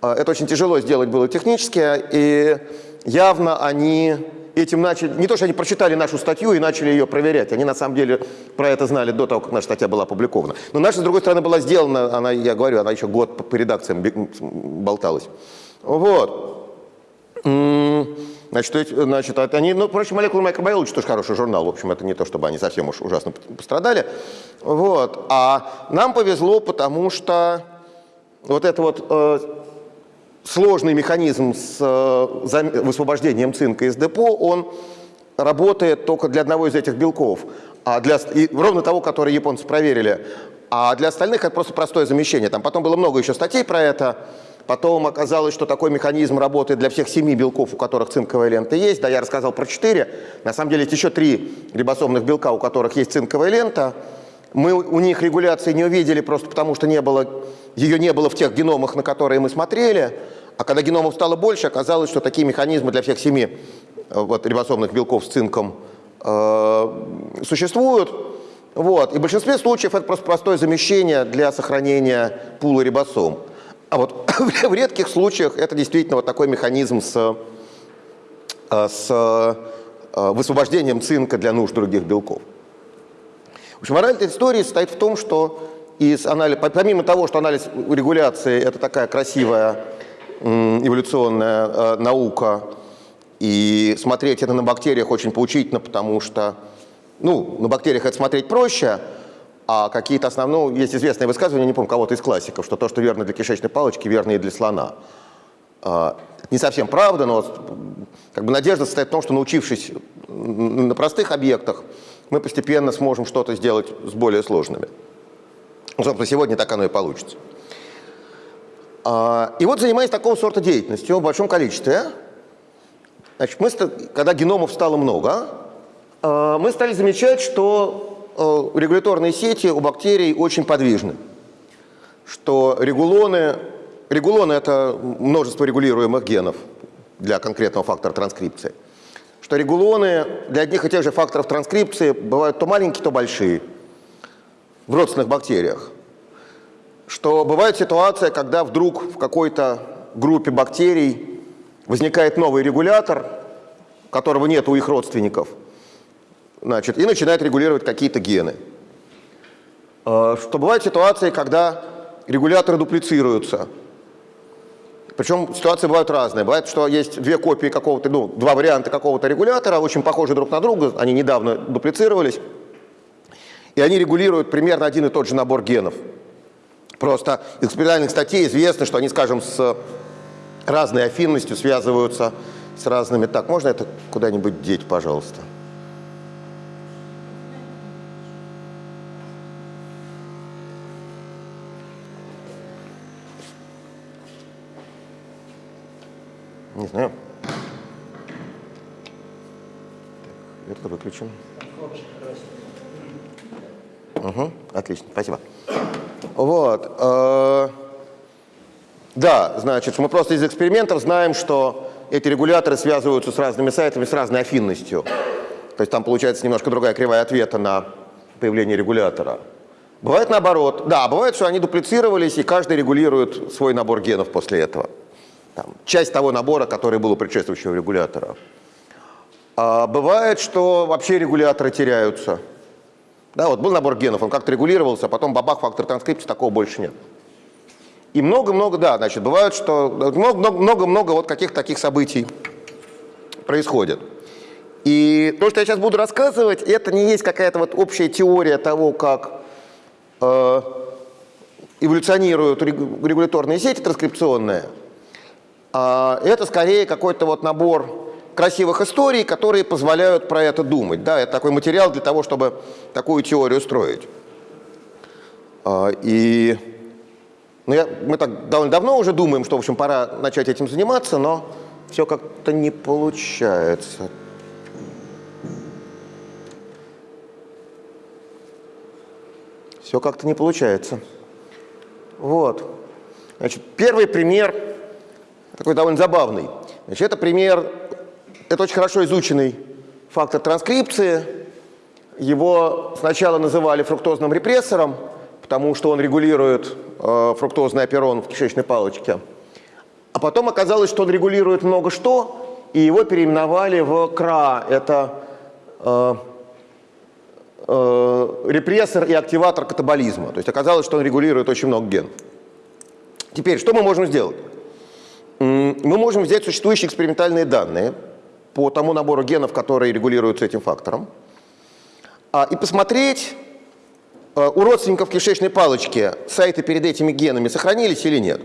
а, это очень тяжело сделать было технически, и явно они этим начали, не то, что они прочитали нашу статью и начали ее проверять, они на самом деле про это знали до того, как наша статья была опубликована. Но наша, с другой стороны, была сделана, она, я говорю, она еще год по, по редакциям болталась. Вот. Значит, значит, они, ну, впрочем, молекулы микробиологии тоже хороший журнал, в общем, это не то, чтобы они совсем уж ужасно пострадали. Вот. А нам повезло, потому что вот это вот э, сложный механизм с э, высвобождением цинка из депо, он работает только для одного из этих белков, а для, и ровно того, который японцы проверили. А для остальных это просто простое замещение. Там потом было много еще статей про это. Потом оказалось, что такой механизм работает для всех семи белков, у которых цинковая лента есть. Да, я рассказал про четыре. На самом деле есть еще три рибосомных белка, у которых есть цинковая лента. Мы у них регуляции не увидели просто потому, что не было, ее не было в тех геномах, на которые мы смотрели. А когда геномов стало больше, оказалось, что такие механизмы для всех семи э, вот, рибосомных белков с цинком э, существуют. Вот. И в большинстве случаев это просто простое замещение для сохранения пула рибосом. А вот в редких случаях это действительно вот такой механизм с, э, с э, высвобождением цинка для нужд других белков. В общем, мораль этой истории состоит в том, что из анализ, помимо того, что анализ регуляции – это такая красивая эволюционная э, наука, и смотреть это на бактериях очень поучительно, потому что ну, на бактериях это смотреть проще – а какие-то основные, ну, есть известное высказывание, не помню, кого-то из классиков, что то, что верно для кишечной палочки, верно и для слона. А, не совсем правда, но как бы надежда состоит в том, что научившись на простых объектах, мы постепенно сможем что-то сделать с более сложными. Ну, собственно, сегодня так оно и получится. А, и вот занимаясь такого сорта деятельностью в большом количестве, значит, мы, когда геномов стало много, а, мы стали замечать, что Э, регуляторные сети у бактерий очень подвижны. Что регулоны, регулоны – это множество регулируемых генов для конкретного фактора транскрипции. Что регулоны для одних и тех же факторов транскрипции бывают то маленькие, то большие в родственных бактериях. Что бывает ситуация, когда вдруг в какой-то группе бактерий возникает новый регулятор, которого нет у их родственников – значит, и начинает регулировать какие-то гены. Э, что бывают ситуации, когда регуляторы дуплицируются. Причем ситуации бывают разные. Бывает, что есть две копии какого-то, ну, два варианта какого-то регулятора, очень похожи друг на друга, они недавно дуплицировались, и они регулируют примерно один и тот же набор генов. Просто из экспериментальных статей известно, что они, скажем, с разной афинностью связываются с разными... Так, можно это куда-нибудь деть, пожалуйста? Не знаю. Так, это выключим. Угу, отлично, спасибо. Вот. Э, да, значит, мы просто из экспериментов знаем, что эти регуляторы связываются с разными сайтами с разной афинностью. То есть там получается немножко другая кривая ответа на появление регулятора. Бывает наоборот. Да, бывает, что они дуплицировались, и каждый регулирует свой набор генов после этого. Там, часть того набора, который был у предшествующего регулятора. А бывает, что вообще регуляторы теряются. Да, вот был набор генов, он как-то регулировался, а потом бабах, фактор транскрипции, такого больше нет. И много-много, да, значит, бывает, что много-много вот каких-то таких событий происходит. И то, что я сейчас буду рассказывать, это не есть какая-то вот общая теория того, как э, эволюционируют регуляторные сети транскрипционные. А это скорее какой-то вот набор красивых историй, которые позволяют про это думать. Да, это такой материал для того, чтобы такую теорию строить. А, и ну, я, мы так довольно давно уже думаем, что, в общем, пора начать этим заниматься, но все как-то не получается. Все как-то не получается. Вот. Значит, первый пример такой довольно забавный. Значит, это пример, это очень хорошо изученный фактор транскрипции. Его сначала называли фруктозным репрессором, потому что он регулирует э, фруктозный аперон в кишечной палочке. А потом оказалось, что он регулирует много что, и его переименовали в КРА. Это э, э, репрессор и активатор катаболизма. То есть оказалось, что он регулирует очень много генов. Теперь, что мы можем сделать? Мы можем взять существующие экспериментальные данные по тому набору генов, которые регулируются этим фактором, а, и посмотреть, а, у родственников кишечной палочки сайты перед этими генами сохранились или нет.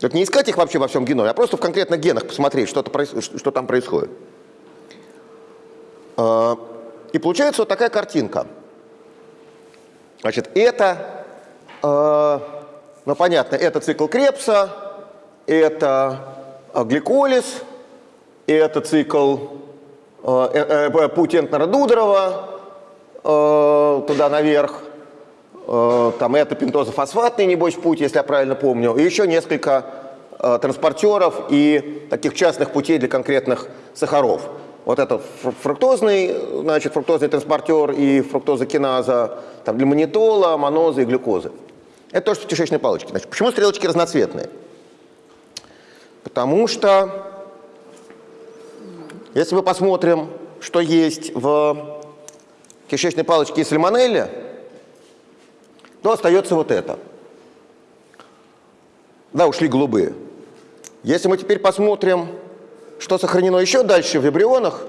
Это не искать их вообще во всем геноме, а просто в конкретных генах посмотреть, что, что там происходит. А, и получается вот такая картинка. Значит, это, ну понятно, это цикл Крепса, это а, гликолиз, это цикл э, э, э, путь Энтнера-Дудрова туда наверх, там это пентозофосфатный, небось, путь, если я правильно помню, и еще несколько транспортеров и таких частных путей для конкретных сахаров. Вот это фруктозный, значит, фруктозный транспортер и фруктозокиназа там, для манитола, монозы и глюкозы. Это то, что в кишечной палочке. Значит, почему стрелочки разноцветные? Потому что, если мы посмотрим, что есть в кишечной палочке и сальмонелле, то остается вот это. Да, ушли голубые. Если мы теперь посмотрим, что сохранено еще дальше в вибрионах,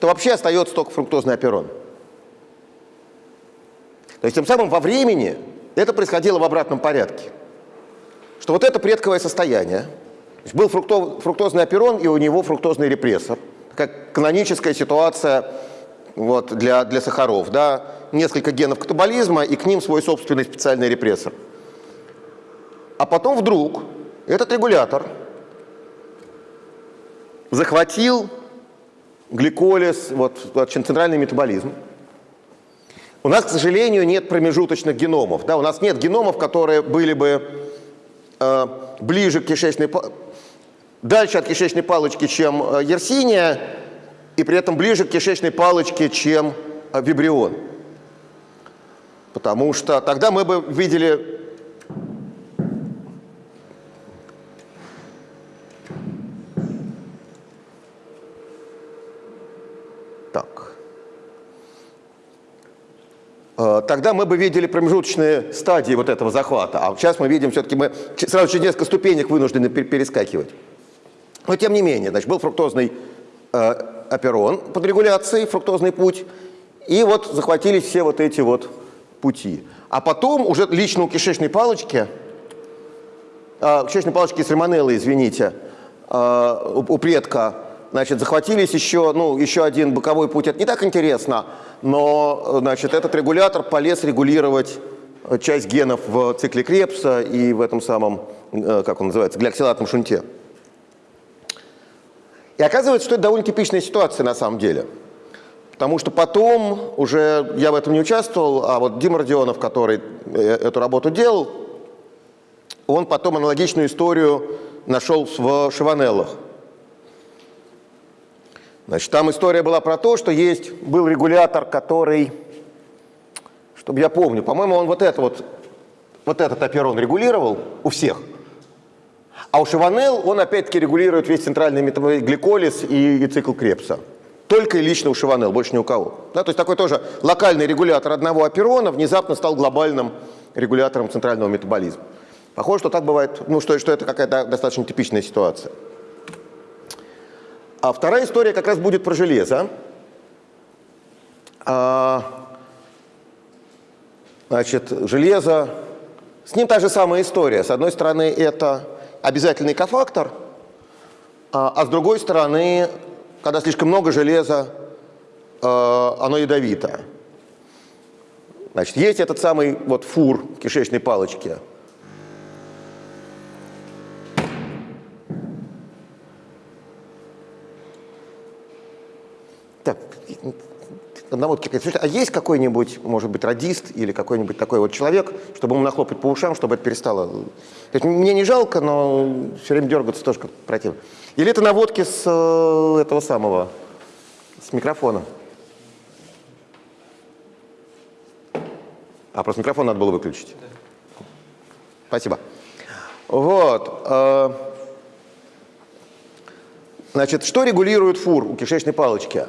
то вообще остается только фруктозный аперон. То есть тем самым во времени это происходило в обратном порядке. Что вот это предковое состояние – был фруктозный аперон, и у него фруктозный репрессор. Как каноническая ситуация вот, для, для сахаров. Да? Несколько генов катаболизма, и к ним свой собственный специальный репрессор. А потом вдруг этот регулятор захватил гликолиз, вот, центральный метаболизм. У нас, к сожалению, нет промежуточных геномов. Да? У нас нет геномов, которые были бы э, ближе к кишечной дальше от кишечной палочки, чем э, ерсиния, и при этом ближе к кишечной палочке, чем э, вибрион. Потому что тогда мы бы видели Так. э, тогда мы бы видели промежуточные стадии вот этого захвата. А сейчас мы видим, все-таки мы сразу через несколько ступенек вынуждены перескакивать. Но тем не менее, значит, был фруктозный э, оперон под регуляцией, фруктозный путь, и вот захватились все вот эти вот пути. А потом уже лично у кишечной палочки, э, кишечной палочки сальмонеллы, извините, э, у, у предка, значит, захватились еще, ну, еще один боковой путь. Это не так интересно, но, значит, этот регулятор полез регулировать часть генов в цикле Крепса и в этом самом, э, как он называется, глиоксилатном шунте. И оказывается, что это довольно типичная ситуация на самом деле. Потому что потом уже я в этом не участвовал, а вот Дима Родионов, который э, эту работу делал, он потом аналогичную историю нашел в Шиванеллах. Значит, там история была про то, что есть, был регулятор, который, чтобы я помню, по-моему, он вот это вот, вот этот оперон регулировал у всех – а у Шиванел он опять-таки регулирует весь центральный гликолиз и, и цикл Крепса. Только и лично у Шиванел, больше ни у кого. Да, то есть такой тоже локальный регулятор одного оперона внезапно стал глобальным регулятором центрального метаболизма. Похоже, что так бывает, ну, что, что это какая-то достаточно типичная ситуация. А вторая история как раз будет про железо. А, значит, железо, с ним та же самая история. С одной стороны, это обязательный кофактор, а, а с другой стороны, когда слишком много железа, а, оно ядовито. Значит, есть этот самый вот фур кишечной палочке. Так, одного а есть какой-нибудь, может быть, радист или какой-нибудь такой вот человек, чтобы ему нахлопать по ушам, чтобы это перестало? То есть мне не жалко, но все время дергаться тоже как противно. Или это наводки с э, этого самого, с микрофона? А, просто микрофон надо было выключить. Да. Спасибо. Вот. Э, значит, что регулирует фур у кишечной палочки?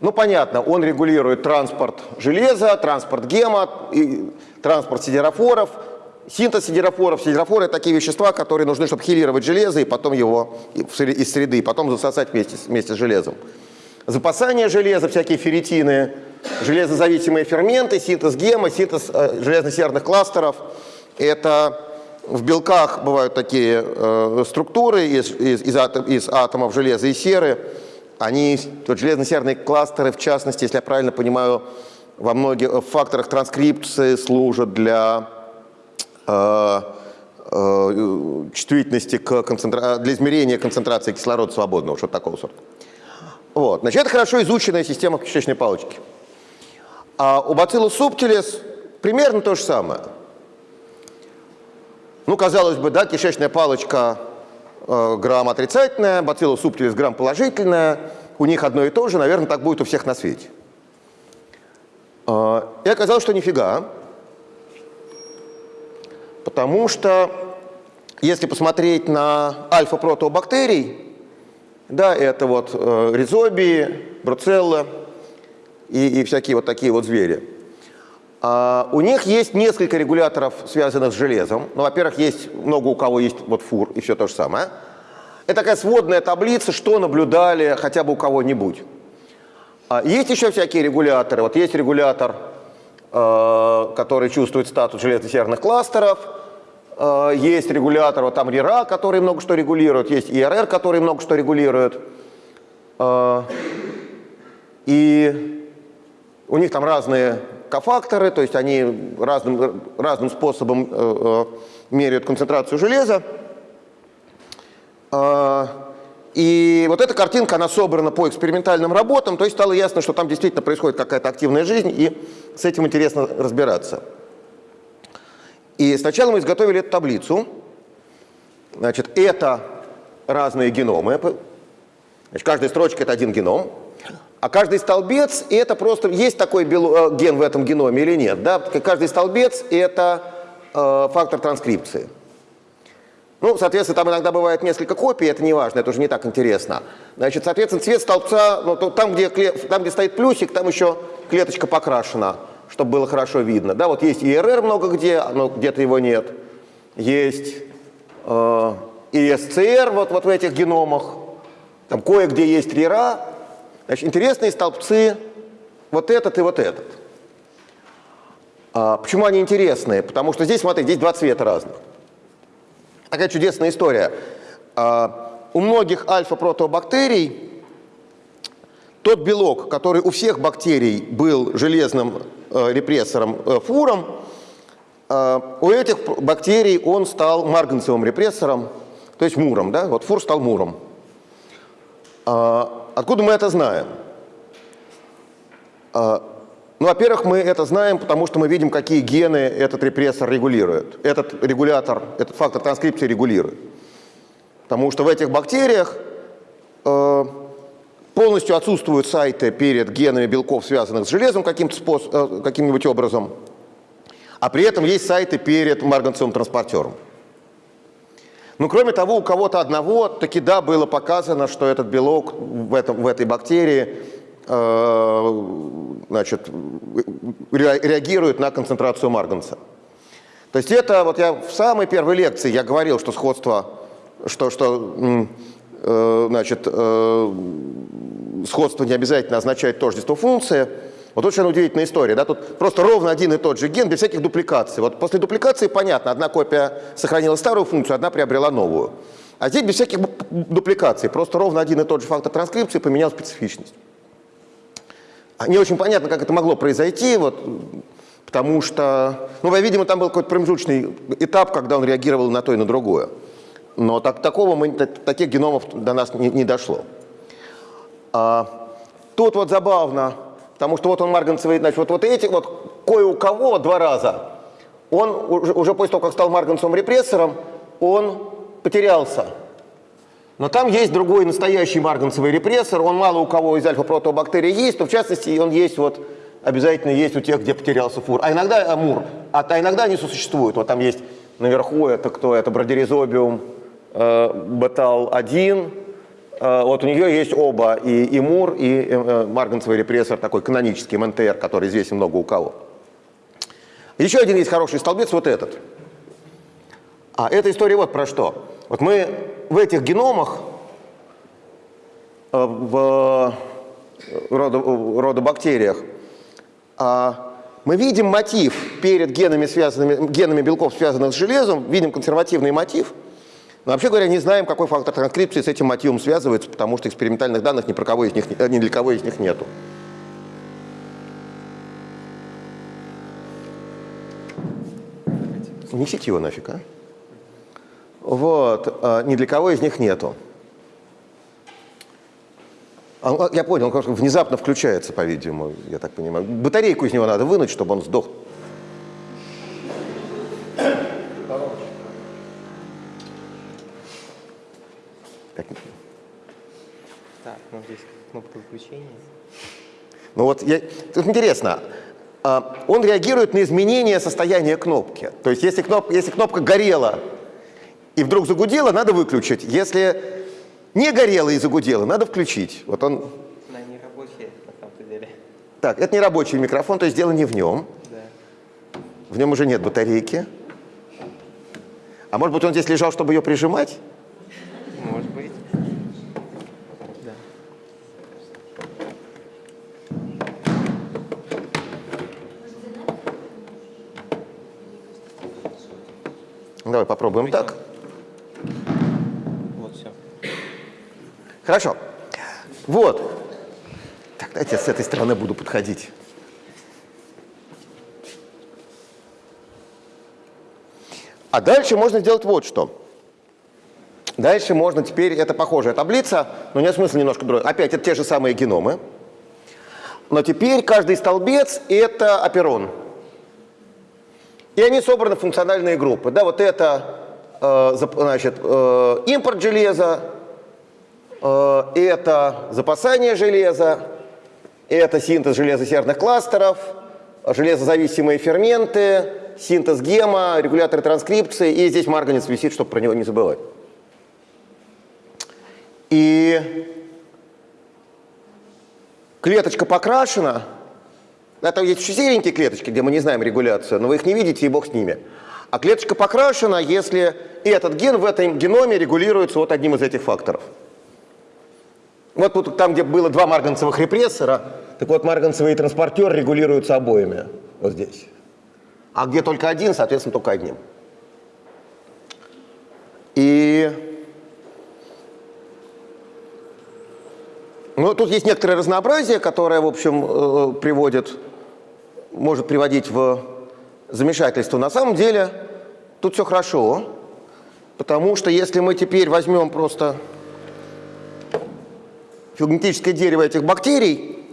Ну, понятно, он регулирует транспорт железа, транспорт гема, и транспорт сидерофоров, синтез сидерофоров. Сидерофоры – такие вещества, которые нужны, чтобы хилировать железо и потом его из среды, и потом засосать вместе, вместе с железом. Запасание железа, всякие ферритины, железозависимые ферменты, синтез гема, синтез э, железно-серных кластеров – это в белках бывают такие э, структуры из, из, из, атом, из атомов железа и серы, они, вот железно-серные кластеры, в частности, если я правильно понимаю, во многих факторах транскрипции служат для э, э, чувствительности к концентра... для измерения концентрации кислорода свободного, что-то такого сорта. Вот. Значит, это хорошо изученная система кишечной палочки. А у Bacillus subtilis примерно то же самое. Ну, казалось бы, да, кишечная палочка Э, грамм отрицательная, бациллус субтилис грамм положительная, у них одно и то же, наверное, так будет у всех на свете. Э, и оказалось, что нифига, потому что если посмотреть на альфа-протеобактерий, да, это вот э, ризобии, бруцелла и, и всякие вот такие вот звери, у них есть несколько регуляторов, связанных с железом. Ну, во-первых, есть много у кого есть вот фур и все то же самое. Это такая сводная таблица, что наблюдали хотя бы у кого-нибудь. А, есть еще всякие регуляторы. Вот есть регулятор, э, который чувствует статус железно-серных кластеров. Есть регулятор, вот там РИРА, который много что регулирует. Есть ИРР, который много что регулирует. И у них там разные кофакторы, то есть они разным, разным способом э, э, меряют концентрацию железа. Э, и вот эта картинка, она собрана по экспериментальным работам, то есть стало ясно, что там действительно происходит какая-то активная жизнь, и с этим интересно разбираться. И сначала мы изготовили эту таблицу. Значит, это разные геномы. Значит, каждая строчка – это один геном. А каждый столбец – это просто… Есть такой э, ген в этом геноме или нет? Да? Каждый столбец – это э, фактор транскрипции. Ну, соответственно, там иногда бывает несколько копий, это не важно, это уже не так интересно. Значит, соответственно, цвет столбца, ну, там где, там, где стоит плюсик, там еще клеточка покрашена. чтобы было хорошо видно. Да, вот есть ИРР много где, но где-то его нет. Есть э, ИСЦР вот, вот в этих геномах. Там кое-где есть РИРА. Значит, интересные столбцы вот этот и вот этот. А, почему они интересные? Потому что здесь, смотри, здесь два цвета разных. Такая чудесная история. А, у многих альфа-протобактерий тот белок, который у всех бактерий был железным э, репрессором э, фуром, э, у этих бактерий он стал марганцевым репрессором, то есть муром. Да? Вот фур стал муром. А, откуда мы это знаем? А, ну, во-первых, мы это знаем, потому что мы видим, какие гены этот репрессор регулирует. Этот регулятор, этот фактор транскрипции регулирует. Потому что в этих бактериях э, полностью отсутствуют сайты перед генами белков, связанных с железом э, каким-нибудь образом, а при этом есть сайты перед марганцевым транспортером. Ну, кроме того, у кого-то одного таки да, было показано, что этот белок в, этом, в этой бактерии Э, значит, реагирует на концентрацию марганца. То есть это, вот я в самой первой лекции я говорил, что сходство, что, что э, значит, э, сходство не обязательно означает тождество функции. Вот очень удивительная история. Да? Тут просто ровно один и тот же ген без всяких дупликаций. Вот после дупликации понятно, одна копия сохранила старую функцию, одна приобрела новую. А здесь без всяких дупликаций. Просто ровно один и тот же фактор транскрипции поменял специфичность. Не очень понятно, как это могло произойти, вот, потому что, ну, видимо, там был какой-то промежуточный этап, когда он реагировал на то и на другое. Но так, такого мы, таких геномов до нас не, не дошло. А, тут вот забавно, потому что вот он марганцевый, значит, вот, вот эти вот кое у кого два раза, он уже, уже после того, как стал марганцевым репрессором, он потерялся. Но там есть другой настоящий марганцевый репрессор, он мало у кого из альфа-протобактерий есть, но в частности он есть вот, обязательно есть у тех, где потерялся фур. А иногда амур, а, а иногда они сосуществуют. Вот там есть наверху, это кто? Это бродеризобиум э, бетал-1, э, вот у нее есть оба, и, и мур, и э, марганцевый репрессор, такой канонический МНТР, который известен много у кого. Еще один есть хороший столбец, вот этот. А эта история вот про что. Вот мы в этих геномах, э, в родобактериях, а, мы видим мотив перед генами, связанными, генами белков, связанных с железом, видим консервативный мотив, но вообще говоря, не знаем, какой фактор транскрипции с этим мотивом связывается, потому что экспериментальных данных ни, про кого из них, ни для кого из них нету. Несите его нафиг, а? Вот, а, ни для кого из них нету. А, я понял, он внезапно включается, по-видимому, я так понимаю. Батарейку из него надо вынуть, чтобы он сдох. Так, ну здесь кнопка выключения. Ну вот, я, тут интересно, а, он реагирует на изменение состояния кнопки. То есть если, кноп, если кнопка горела и вдруг загудело, надо выключить. Если не горело и загудело, надо включить. Вот он... Она не рабочая, на самом деле. Так, это не рабочий микрофон, то есть дело не в нем. Да. В нем уже нет батарейки. А может быть, он здесь лежал, чтобы ее прижимать? Может Давай попробуем так. Вот все. Хорошо. Вот. Так, давайте я с этой стороны буду подходить. А дальше можно сделать вот что. Дальше можно теперь, это похожая таблица, но нет смысла немножко другой. Опять это те же самые геномы. Но теперь каждый столбец – это оперон. И они собраны в функциональные группы. Да, вот это Э, значит, э, импорт железа, э, это запасание железа, это синтез железосердных кластеров, железозависимые ферменты, синтез гема, регуляторы транскрипции, и здесь марганец висит, чтобы про него не забывать. И клеточка покрашена, Да, там есть еще серенькие клеточки, где мы не знаем регуляцию, но вы их не видите, и бог с ними. А клеточка покрашена, если и этот ген в этом геноме регулируется вот одним из этих факторов. Вот тут там, где было два марганцевых репрессора, так вот марганцевый транспортер регулируются обоими, вот здесь. А где только один, соответственно, только одним. И ну, тут есть некоторое разнообразие, которое, в общем, э, приводит, может приводить в замешательство. На самом деле тут все хорошо, потому что если мы теперь возьмем просто филогенетическое дерево этих бактерий,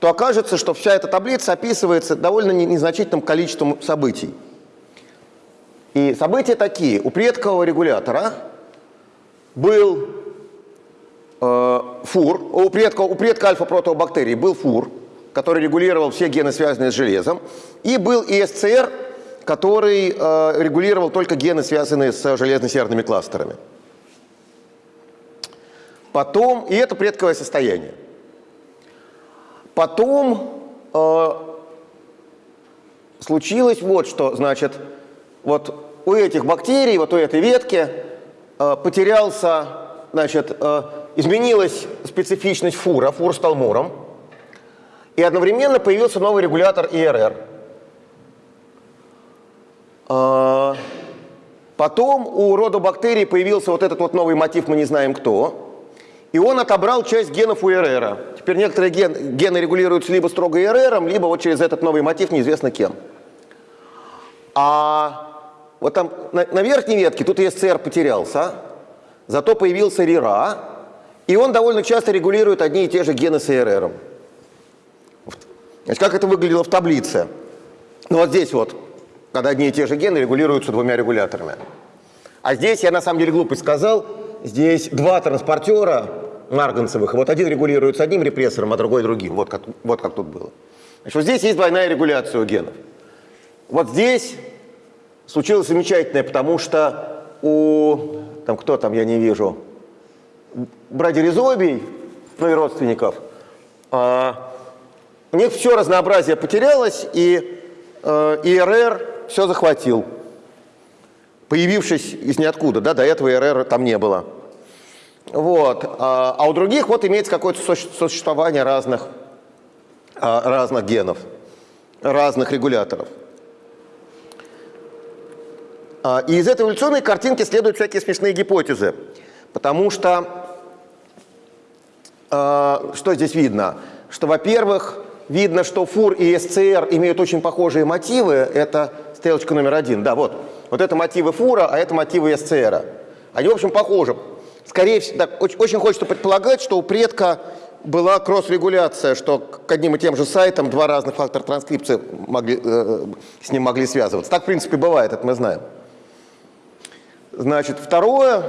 то окажется, что вся эта таблица описывается довольно незначительным количеством событий. И события такие. У предкового регулятора был э, фур, у предка, у предка альфа-протеобактерий был фур, который регулировал все гены, связанные с железом, и был ИСЦР, который э, регулировал только гены, связанные с железно-серными кластерами. Потом, и это предковое состояние. Потом э, случилось вот что, значит, вот у этих бактерий, вот у этой ветки э, потерялся, значит, э, изменилась специфичность фура, фур стал муром, и одновременно появился новый регулятор ИРР. Э, потом у рода бактерий появился вот этот вот новый мотив, мы не знаем кто, и он отобрал часть генов у ИРР. Теперь некоторые ген, гены регулируются либо строго ИРР, либо вот через этот новый мотив неизвестно кем. А вот там на, на верхней ветке тут ЕСЦР потерялся, зато появился РИРА, и он довольно часто регулирует одни и те же гены с ИРР. Значит, как это выглядело в таблице? Ну вот здесь вот, когда одни и те же гены регулируются двумя регуляторами. А здесь я на самом деле глупость сказал, здесь два транспортера марганцевых, вот один регулируется одним репрессором, а другой другим, вот как, вот как тут было. Значит, вот здесь есть двойная регуляция у генов. Вот здесь случилось замечательное, потому что у, там кто там, я не вижу, брадиризобий, ну и родственников, а, у них все разнообразие потерялось, и э, ИРР все захватил появившись из ниоткуда, да, до этого РР там не было. Вот. А, а у других вот имеется какое-то существование разных, а, разных генов, разных регуляторов. А, и из этой эволюционной картинки следуют всякие смешные гипотезы. Потому что, что здесь видно? Что, во-первых, видно, что ФУР и СЦР имеют очень похожие мотивы. Это стрелочка номер один. Да, вот. Вот это мотивы фура, а это мотивы СЦР. Они, в общем, похожи. Скорее всего, так, очень, очень хочется предполагать, что у предка была кросс-регуляция, что к одним и тем же сайтам два разных фактора транскрипции могли, э, с ним могли связываться. Так, в принципе, бывает, это мы знаем. Значит, второе,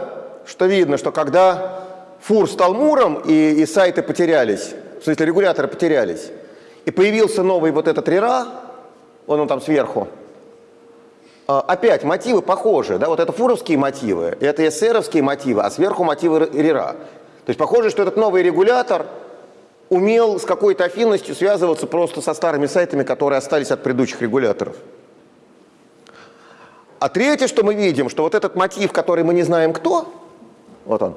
что видно, что когда фур стал муром и, и сайты потерялись, в смысле регуляторы потерялись, и появился новый вот этот рера, он, он там сверху, а, опять мотивы похожи, да, вот это фуровские мотивы, это эсеровские мотивы, а сверху мотивы РИРА. То есть похоже, что этот новый регулятор умел с какой-то афинностью связываться просто со старыми сайтами, которые остались от предыдущих регуляторов. А третье, что мы видим, что вот этот мотив, который мы не знаем кто, вот он,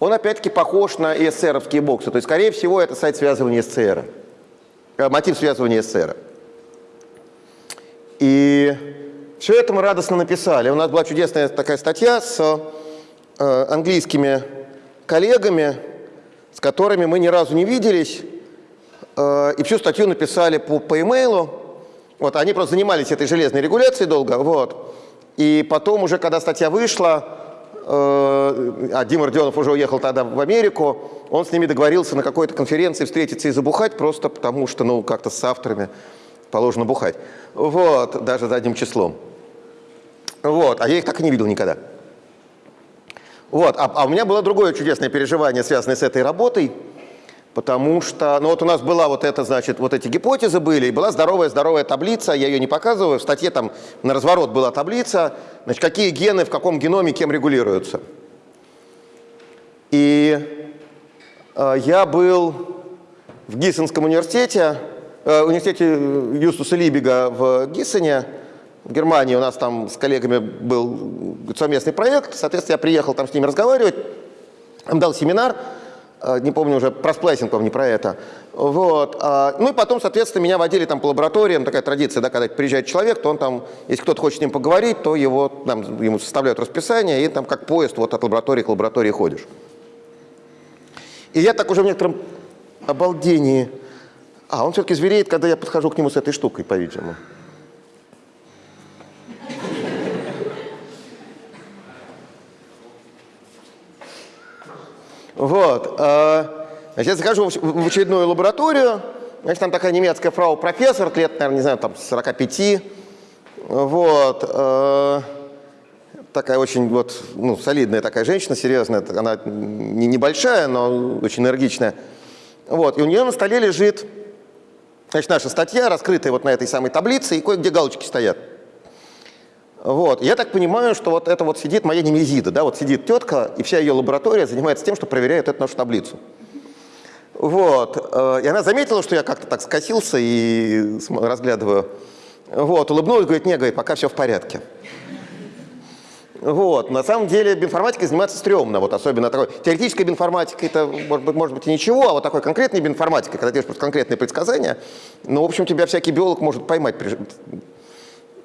он опять-таки похож на ESR-овские боксы. То есть, скорее всего, это сайт связывания SCR, э, мотив связывания SCR. И все это мы радостно написали. У нас была чудесная такая статья с э, английскими коллегами, с которыми мы ни разу не виделись, э, и всю статью написали по, по имейлу. Вот, они просто занимались этой железной регуляцией долго, вот. И потом уже, когда статья вышла, а Дима Родионов уже уехал тогда в Америку, он с ними договорился на какой-то конференции встретиться и забухать, просто потому что, ну, как-то с авторами положено бухать. Вот, даже задним числом. Вот, а я их так и не видел никогда. Вот, а, а у меня было другое чудесное переживание, связанное с этой работой, потому что, ну вот у нас была вот эта, значит, вот эти гипотезы были, и была здоровая-здоровая таблица, я ее не показываю, в статье там на разворот была таблица, значит, какие гены в каком геноме кем регулируются. И э, я был в Гиссенском университете, э, университете Юстуса Либига в Гиссене, в Германии у нас там с коллегами был совместный проект, соответственно, я приехал там с ними разговаривать, им дал семинар, э, не помню уже, про сплайсинг, не про это. Вот. а, Ну и потом, соответственно, меня водили там по лабораториям, такая традиция, да, когда приезжает человек, то он там, если кто-то хочет с ним поговорить, то его, там, ему составляют расписание, и там как поезд вот от лаборатории к лаборатории ходишь. И я так уже в некотором обалдении. А, он все-таки звереет, когда я подхожу к нему с этой штукой, по-видимому. Вот. э, Значит, я захожу в очередную лабораторию. Значит, там такая немецкая фрау-профессор, лет, наверное, не знаю, там 45. Вот. э, Такая очень вот, ну, солидная такая женщина, серьезная. Она не небольшая, но очень энергичная. Вот. И у нее на столе лежит значит, наша статья, раскрытая вот на этой самой таблице, и кое-где галочки стоят. Вот. Я так понимаю, что вот это вот сидит моя немезида, да, вот сидит тетка, и вся ее лаборатория занимается тем, что проверяет эту нашу таблицу. Вот. э, И она заметила, что я как-то так скосился и разглядываю. Вот. Улыбнулась, говорит, не, говорит, пока все в порядке. Вот. На самом деле биоинформатикой заниматься стрёмно, вот особенно такой. Теоретической биоинформатикой это может быть, может быть и ничего, а вот такой конкретной биоинформатикой, когда делаешь просто конкретные предсказания, ну, в общем, тебя всякий биолог может поймать.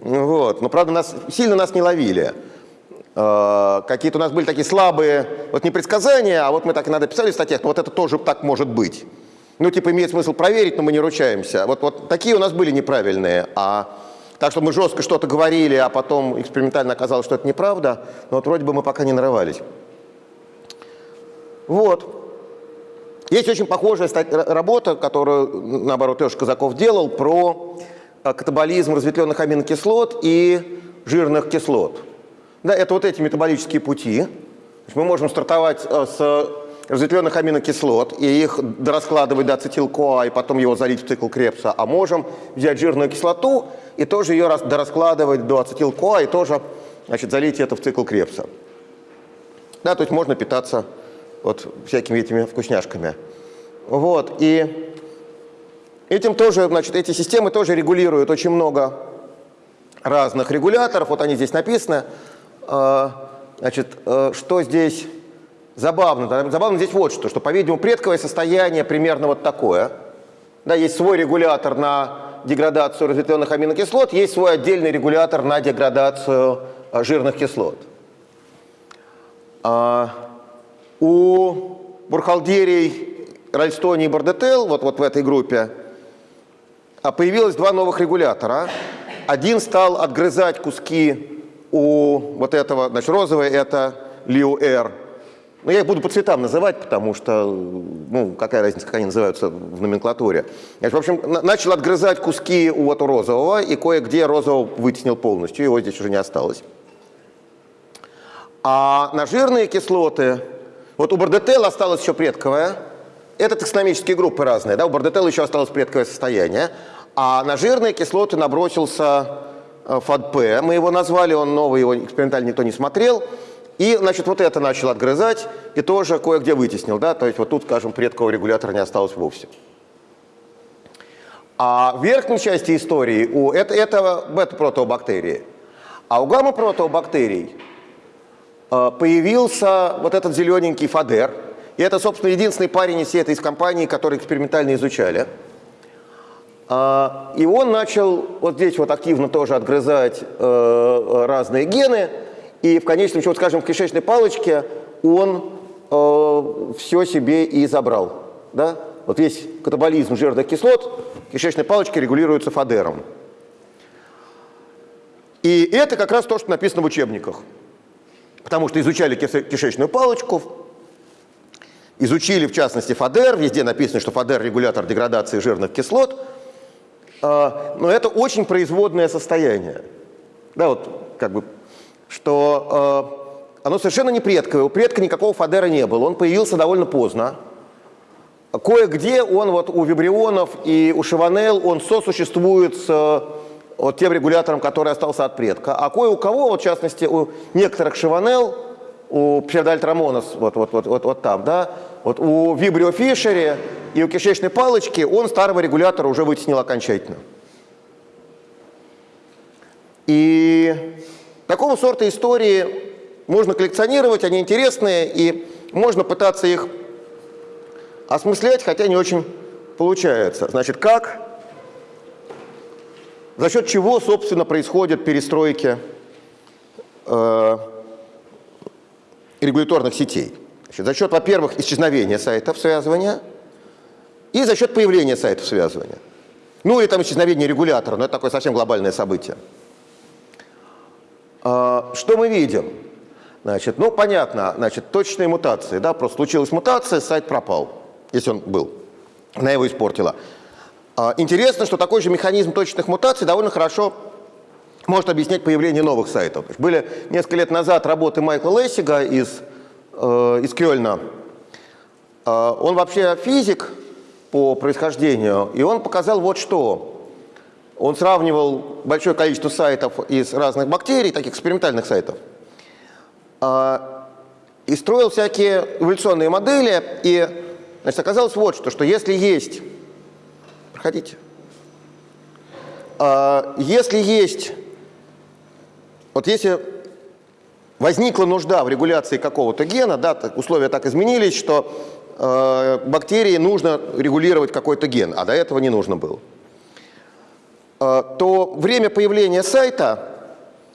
Вот. Но, правда, нас, сильно нас не ловили. Э, Какие-то у нас были такие слабые, вот не предсказания, а вот мы так иногда писали в статьях, но вот это тоже так может быть. Ну, типа, имеет смысл проверить, но мы не ручаемся. Вот, вот такие у нас были неправильные. А так, что мы жестко что-то говорили, а потом экспериментально оказалось, что это неправда, но вот вроде бы мы пока не нарывались. Вот. Есть очень похожая работа, которую, наоборот, Леша Казаков делал, про катаболизм разветвленных аминокислот и жирных кислот. Да, это вот эти метаболические пути. Мы можем стартовать э, с разветвленных аминокислот и их дораскладывать до ацетил-КоА и потом его залить в цикл Крепса, а можем взять жирную кислоту и тоже ее рас- дораскладывать до ацетил-КоА и тоже значит, залить это в цикл Крепса. Да, то есть можно питаться вот всякими этими вкусняшками. Вот, и этим тоже, значит, эти системы тоже регулируют очень много разных регуляторов. Вот они здесь написаны. А, Значит, э, что здесь забавно? Забавно здесь вот что, что, по-видимому, предковое состояние примерно вот такое. Да, есть свой регулятор на деградацию разветвленных аминокислот, есть свой отдельный регулятор на деградацию э, жирных кислот. А, у Бурхалдерий, Ральстони и Бардетел, вот, вот в этой группе, а, появилось два новых регулятора. Один стал отгрызать куски у вот этого, значит, розовый это Лиу-Р. Но я их буду по цветам называть, потому что, ну, какая разница, как они называются в номенклатуре. Значит, в общем, на- начал отгрызать куски у вот розового, и кое-где розового вытеснил полностью, его здесь уже не осталось. А на жирные кислоты, вот у бардетела осталась еще предковая, это таксономические группы разные, да, у бардетела еще осталось предковое состояние, а на жирные кислоты набросился э, ФАДП, мы его назвали, он новый, его экспериментально никто не смотрел, и, значит, вот это начал отгрызать и тоже кое-где вытеснил, да, то есть вот тут, скажем, предкового регулятора не осталось вовсе. А в верхней части истории у, это, это бета-протеобактерии, а у гамма-протеобактерий э, появился вот этот зелененький фадер. И это, собственно, единственный парень из всей этой компании, который экспериментально изучали. А, И он начал вот здесь вот активно тоже отгрызать э, разные гены. И в конечном счете, скажем, в кишечной палочке он все себе и забрал. Да? Вот весь катаболизм жирных кислот в кишечной палочке регулируется фадером. И это как раз то, что написано в учебниках. Потому что изучали кишечную палочку, изучили, в частности, ФАДЕР, везде написано, что ФАДЕР – регулятор деградации жирных кислот, А, но это очень производное состояние. Да, вот как бы, что а, оно совершенно не предковое, у предка никакого ФАДЕРа не было, он появился довольно поздно. Кое-где он вот у вибрионов и у шиванел он сосуществует с вот тем регулятором, который остался от предка. А кое у кого, вот в частности у некоторых шиванел, у псевдоальтрамонос, вот, вот, вот, вот, вот там, да, вот у Vibrio Фишере и у кишечной палочки он старого регулятора уже вытеснил окончательно. И такого сорта истории можно коллекционировать, они интересные, и можно пытаться их осмыслять, хотя не очень получается. Значит, как, за счет чего, собственно, происходят перестройки э, регуляторных сетей? Значит, за счет, во-первых, исчезновения сайтов связывания и за счет появления сайтов связывания. Ну или там исчезновение регулятора, но это такое совсем глобальное событие. А, что мы видим? Значит, ну, понятно, значит, точные мутации, да, просто случилась мутация, сайт пропал, если он был, она его испортила. А, интересно, что такой же механизм точных мутаций довольно хорошо может объяснять появление новых сайтов. Были несколько лет назад работы Майкла Лессига из, из Кёльна. Э, он вообще физик по происхождению, и он показал вот что. Он сравнивал большое количество сайтов из разных бактерий, таких экспериментальных сайтов, а, и строил всякие эволюционные модели, и значит, оказалось вот что, что если есть, проходите, если есть, вот если возникла нужда в регуляции какого-то гена, да, условия так изменились, что э, бактерии нужно регулировать какой-то ген, а до этого не нужно было, э, то время появления сайта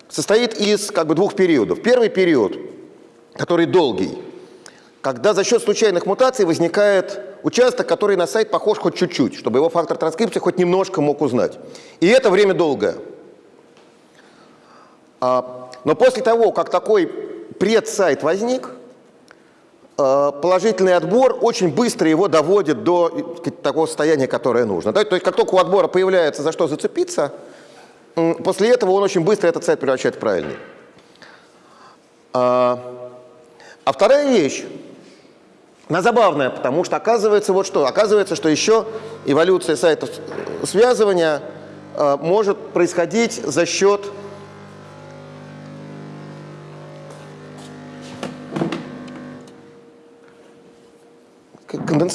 состоит из как бы двух периодов. Первый период, который долгий, когда за счет случайных мутаций возникает участок, который на сайт похож хоть чуть-чуть, чтобы его фактор транскрипции хоть немножко мог узнать. И это время долгое. А, но после того, как такой предсайт возник, а, положительный отбор очень быстро его доводит до сказать, такого состояния, которое нужно. То есть как только у отбора появляется за что зацепиться, после этого он очень быстро этот сайт превращает в правильный. А, а вторая вещь, она забавная, потому что оказывается вот что. Оказывается, что еще эволюция сайтов связывания а, может происходить за счет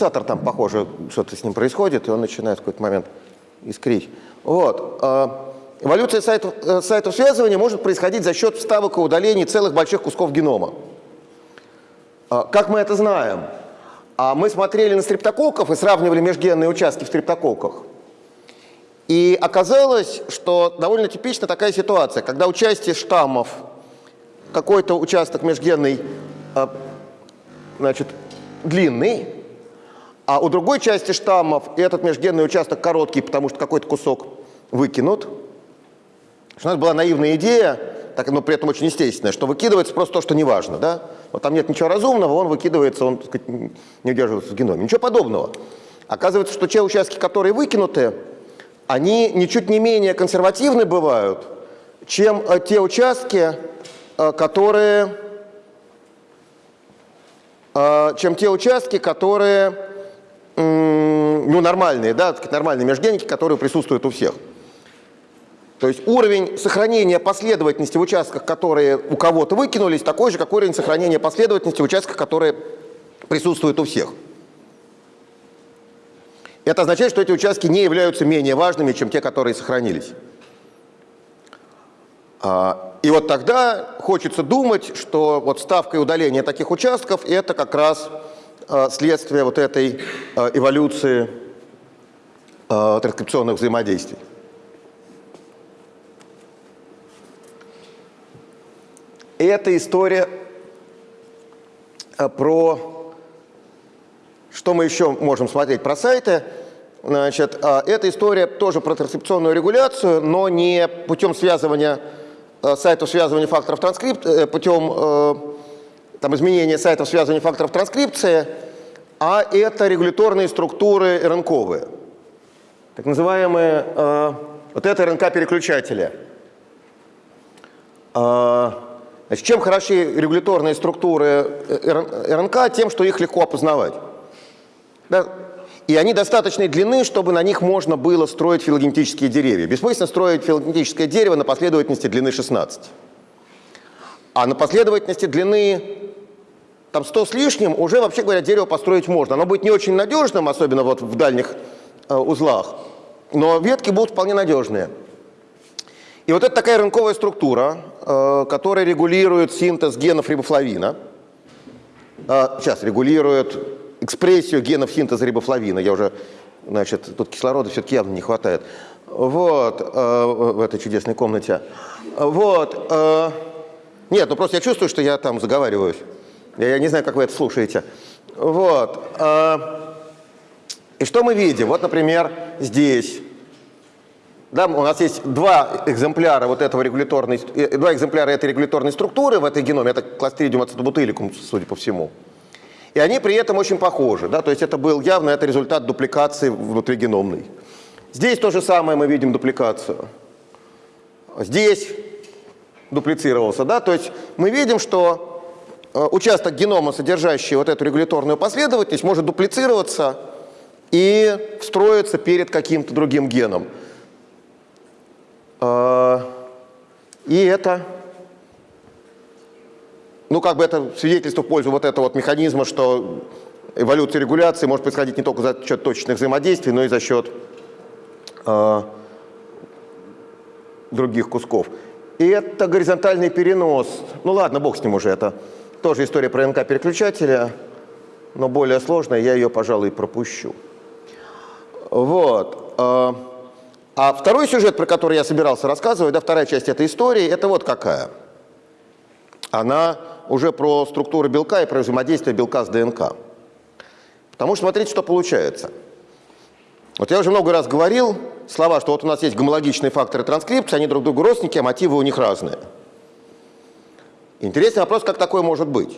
конденсатор там, похоже, что-то с ним происходит, и он начинает в какой-то момент искрить. Вот. А, Эволюция сайтов, э, сайтов связывания может происходить за счет вставок и удалений целых больших кусков генома. А, как мы это знаем? А мы смотрели на стрептококков и сравнивали межгенные участки в стрептококках. И оказалось, что довольно типична такая ситуация, когда участие штаммов, какой-то участок межгенный, значит, длинный, а у другой части штаммов этот межгенный участок короткий, потому что какой-то кусок выкинут – у нас была наивная идея, так, но при этом очень естественная, что выкидывается просто то, что не важно. Да? Вот там нет ничего разумного, он выкидывается, он сказать, не удерживается в геноме. Ничего подобного. Оказывается, что те участки, которые выкинуты, они ничуть не менее консервативны бывают, чем э, те участки, э, которые, э, чем те участки, которые ну, нормальные, да, нормальные межгеники, которые присутствуют у всех. То есть уровень сохранения последовательности в участках, которые у кого-то выкинулись, такой же, как уровень сохранения последовательности в участках, которые присутствуют у всех. Это означает, что эти участки не являются менее важными, чем те, которые сохранились. А, и вот тогда хочется думать, что вот ставка и удаление таких участков – это как раз следствие вот этой а, эволюции транскрипционных взаимодействий. И эта история э, про... Что мы еще можем смотреть про сайты? Значит, э, эта история тоже про транскрапционную регуляцию, но не путем связывания э, сайтов связывания факторов транскрипции, путем там, изменения сайтов связывания факторов транскрипции, а это регуляторные структуры РНКовые, так называемые, вот это РНК-переключатели. Значит, чем хороши регуляторные структуры э, РНК? Тем, что их легко опознавать. Да? И они достаточной длины, чтобы на них можно было строить филогенетические деревья. Бессмысленно строить филогенетическое дерево на последовательности длины 16. А на последовательности длины там 100 с лишним, уже, вообще говоря, дерево построить можно. Оно будет не очень надежным, особенно вот в дальних э, узлах, но ветки будут вполне надежные. И вот это такая рынковая структура, э, которая регулирует синтез генов рибофлавина. Э, сейчас регулирует экспрессию генов синтеза рибофлавина. Я уже, значит, тут кислорода все-таки явно не хватает. Вот, э, в этой чудесной комнате. Вот. Э, нет, ну просто я чувствую, что я там заговариваюсь. Я, не знаю, как вы это слушаете. Вот. Э, и что мы видим? Вот, например, здесь. Да, у нас есть два экземпляра вот этого регуляторной, э, два экземпляра этой регуляторной структуры в этой геноме. Это кластридиум ацетобутыликум, судя по всему. И они при этом очень похожи. Да? То есть это был явно это результат дупликации внутригеномной. Здесь то же самое мы видим дупликацию. Здесь дуплицировался. Да? То есть мы видим, что участок генома, содержащий вот эту регуляторную последовательность, может дуплицироваться и встроиться перед каким-то другим геном. Э, и это, ну как бы это свидетельство в пользу вот этого вот механизма, что эволюция регуляции может происходить не только за счет точечных взаимодействий, но и за счет э, других кусков. И это горизонтальный перенос. Ну ладно, бог с ним уже, это тоже история про НК-переключателя, но более сложная, я ее, пожалуй, пропущу. Вот. Э, а второй сюжет, про который я собирался рассказывать, да, вторая часть этой истории, это вот какая. Она уже про структуру белка и про взаимодействие белка с ДНК. Потому что смотрите, что получается. Вот я уже много раз говорил слова, что вот у нас есть гомологичные факторы транскрипции, они друг другу родственники, а мотивы у них разные. Интересный вопрос, как такое может быть.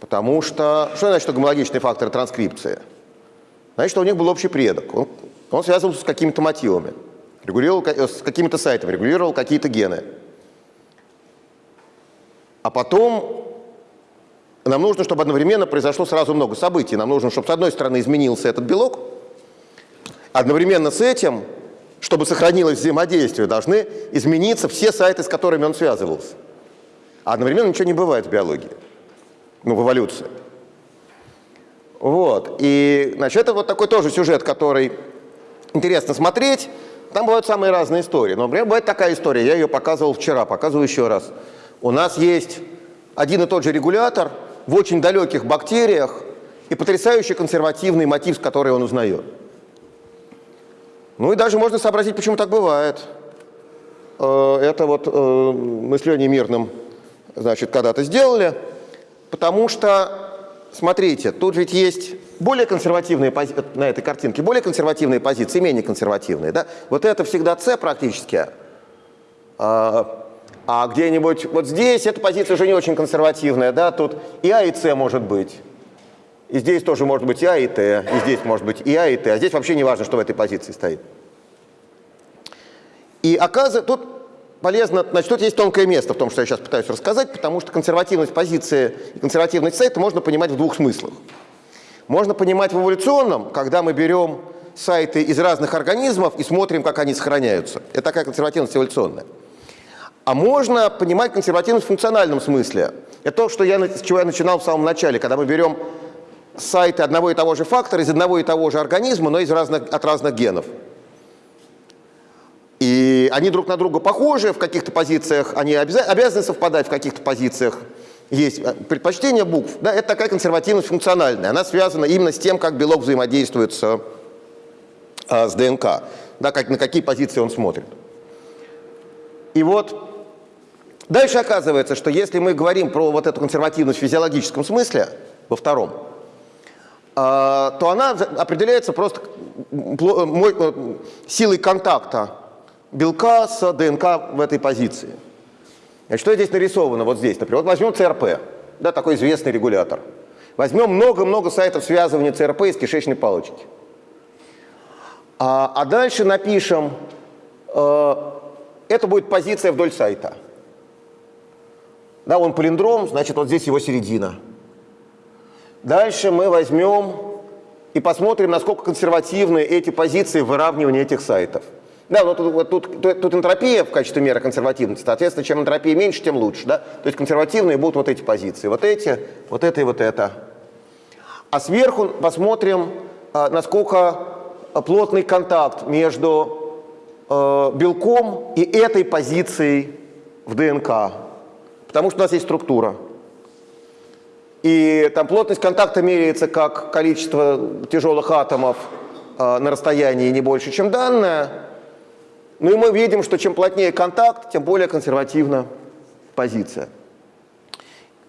Потому что, что значит гомологичные факторы транскрипции? Значит, что у них был общий предок. Он, он связывался с какими-то мотивами, регулировал э, с какими-то сайтами, регулировал какие-то гены. А потом нам нужно, чтобы одновременно произошло сразу много событий. Нам нужно, чтобы с одной стороны изменился этот белок, одновременно с этим, чтобы сохранилось взаимодействие, должны измениться все сайты, с которыми он связывался. А одновременно ничего не бывает в биологии, ну, в эволюции. Вот. И, значит, это вот такой тоже сюжет, который интересно смотреть. Там бывают самые разные истории. Но, например, бывает такая история, я ее показывал вчера, показываю еще раз. У нас есть один и тот же регулятор в очень далеких бактериях и потрясающий консервативный мотив, который он узнает. Ну и даже можно сообразить, почему так бывает. Э, это вот э, мы с Леней Мирным, значит, когда-то сделали, потому что, смотрите, тут ведь есть более консервативные позиции, на этой картинке, более консервативные позиции, менее консервативные. Да? Вот это всегда С практически. А, а где-нибудь вот здесь эта позиция уже не очень консервативная. Да? Тут и А, и С может быть. И здесь тоже может быть и А, и Т. И здесь может быть и А, и Т. А здесь вообще не важно, что в этой позиции стоит. И оказывается, тут полезно, значит, тут есть тонкое место в том, что я сейчас пытаюсь рассказать, потому что консервативность позиции и консервативность сайта можно понимать в двух смыслах. Можно понимать в эволюционном, когда мы берем сайты из разных организмов и смотрим, как они сохраняются. Это такая консервативность эволюционная. А можно понимать консервативность в функциональном смысле. Это то, что я, с чего я начинал в самом начале, когда мы берем сайты одного и того же фактора из одного и того же организма, но из разных, от разных генов. И они друг на друга похожи в каких-то позициях, они обязаны совпадать в каких-то позициях есть э, предпочтение букв, да, это такая консервативность функциональная. Она связана именно с тем, как белок взаимодействует с, а, с ДНК, да, как, на какие позиции он смотрит. И вот дальше оказывается, что если мы говорим про вот эту консервативность в физиологическом смысле, во втором, а, то она определяется просто силой контакта белка с ДНК в этой позиции. Значит, что здесь нарисовано вот здесь? Например, вот возьмем ЦРП, да, такой известный регулятор. Возьмем много-много сайтов связывания ЦРП из кишечной палочки. А, а дальше напишем, э, это будет позиция вдоль сайта. Да, он полиндром, значит, вот здесь его середина. Дальше мы возьмем и посмотрим, насколько консервативны эти позиции выравнивания этих сайтов. Да, вот тут, тут, тут, тут энтропия в качестве меры консервативности. Соответственно, чем энтропия меньше, тем лучше. Да? То есть консервативные будут вот эти позиции. Вот эти, вот это и вот это. А сверху посмотрим, а, насколько плотный контакт между э, белком и этой позицией в ДНК. Потому что у нас есть структура. И там плотность контакта меряется как количество тяжелых атомов на расстоянии не больше, чем данное. Ну и мы видим, что чем плотнее контакт, тем более консервативна позиция.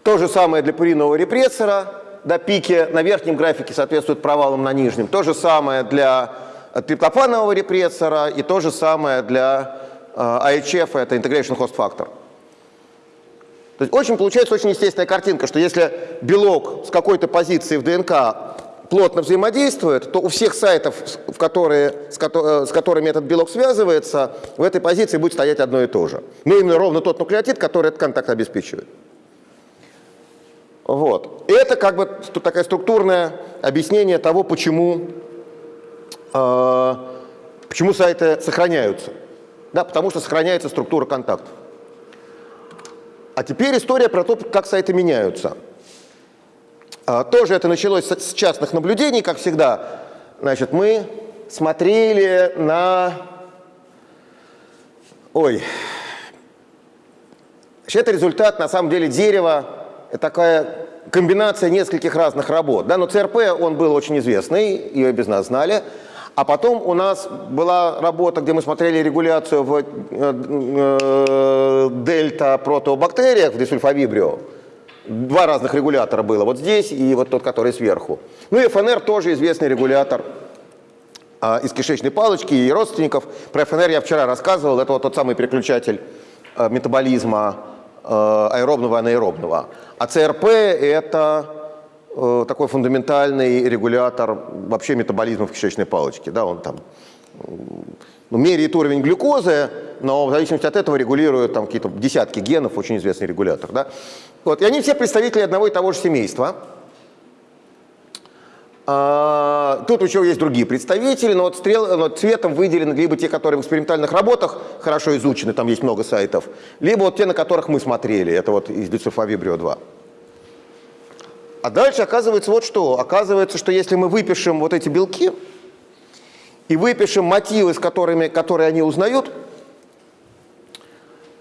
То же самое для пуринового репрессора. До пики на верхнем графике соответствует провалам на нижнем. То же самое для триптофанового репрессора и то же самое для э, IHF, это Integration Host Factor. То есть очень получается очень естественная картинка, что если белок с какой-то позиции в ДНК плотно взаимодействует, то у всех сайтов, в которые, с, ко с которыми этот белок связывается, в этой позиции будет стоять одно и то же. Ну, именно ровно тот нуклеотид, который этот контакт обеспечивает. Вот. Это как бы такое структурное объяснение того, почему, э, почему сайты сохраняются. Да, потому что сохраняется структура контактов. А теперь история про то, как сайты меняются. А, тоже это началось с частных наблюдений, как всегда. Значит, мы смотрели на... Ой. Значит, это результат, на самом деле, дерева. Это такая комбинация нескольких разных работ. Да? Но ЦРП, он был очень известный, ее без нас знали. А потом у нас была работа, где мы смотрели регуляцию в э, э, дельта-протеобактериях, в десульфавибрио. Два разных регулятора было, вот здесь и вот тот, который сверху. Ну и ФНР тоже известный регулятор а, из кишечной палочки и родственников. Про ФНР я вчера рассказывал, это вот тот самый переключатель а, метаболизма а, аэробного и анаэробного. А ЦРП это э, такой фундаментальный регулятор вообще метаболизма в кишечной палочке. Да, он там ну, меряет уровень глюкозы, но в зависимости от этого регулирует там какие-то десятки генов, очень известный регулятор. Да? Вот, и они все представители одного и того же семейства. А, тут еще есть другие представители, но, вот стрел, но цветом выделены либо те, которые в экспериментальных работах хорошо изучены, там есть много сайтов, либо вот те, на которых мы смотрели, это вот из Децифавибрио 2. А дальше оказывается вот что. Оказывается, что если мы выпишем вот эти белки и выпишем мотивы, с которыми, которые они узнают,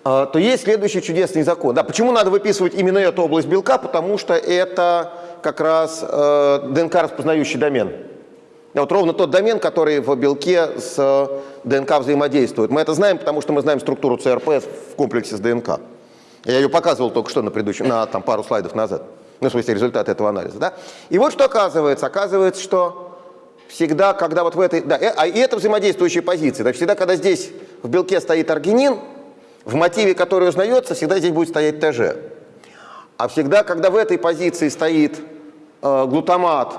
а, то есть следующий чудесный закон. Да, почему надо выписывать именно эту область белка? Потому что это как раз э, ДНК-распознающий домен. Да, вот ровно тот домен, который в белке с э, ДНК взаимодействует. Мы это знаем, потому что мы знаем структуру ЦРП в комплексе с ДНК. Я ее показывал только что на, предыдущем, на там, пару слайдов назад. Ну, в смысле, результаты этого анализа. Да? И вот что оказывается. Оказывается, что всегда, когда вот в этой... Да, э, а и это взаимодействующие позиции. Да, всегда, когда здесь в белке стоит аргинин, в мотиве, который узнается, всегда здесь будет стоять ТЖ. А всегда, когда в этой позиции стоит э, глутамат,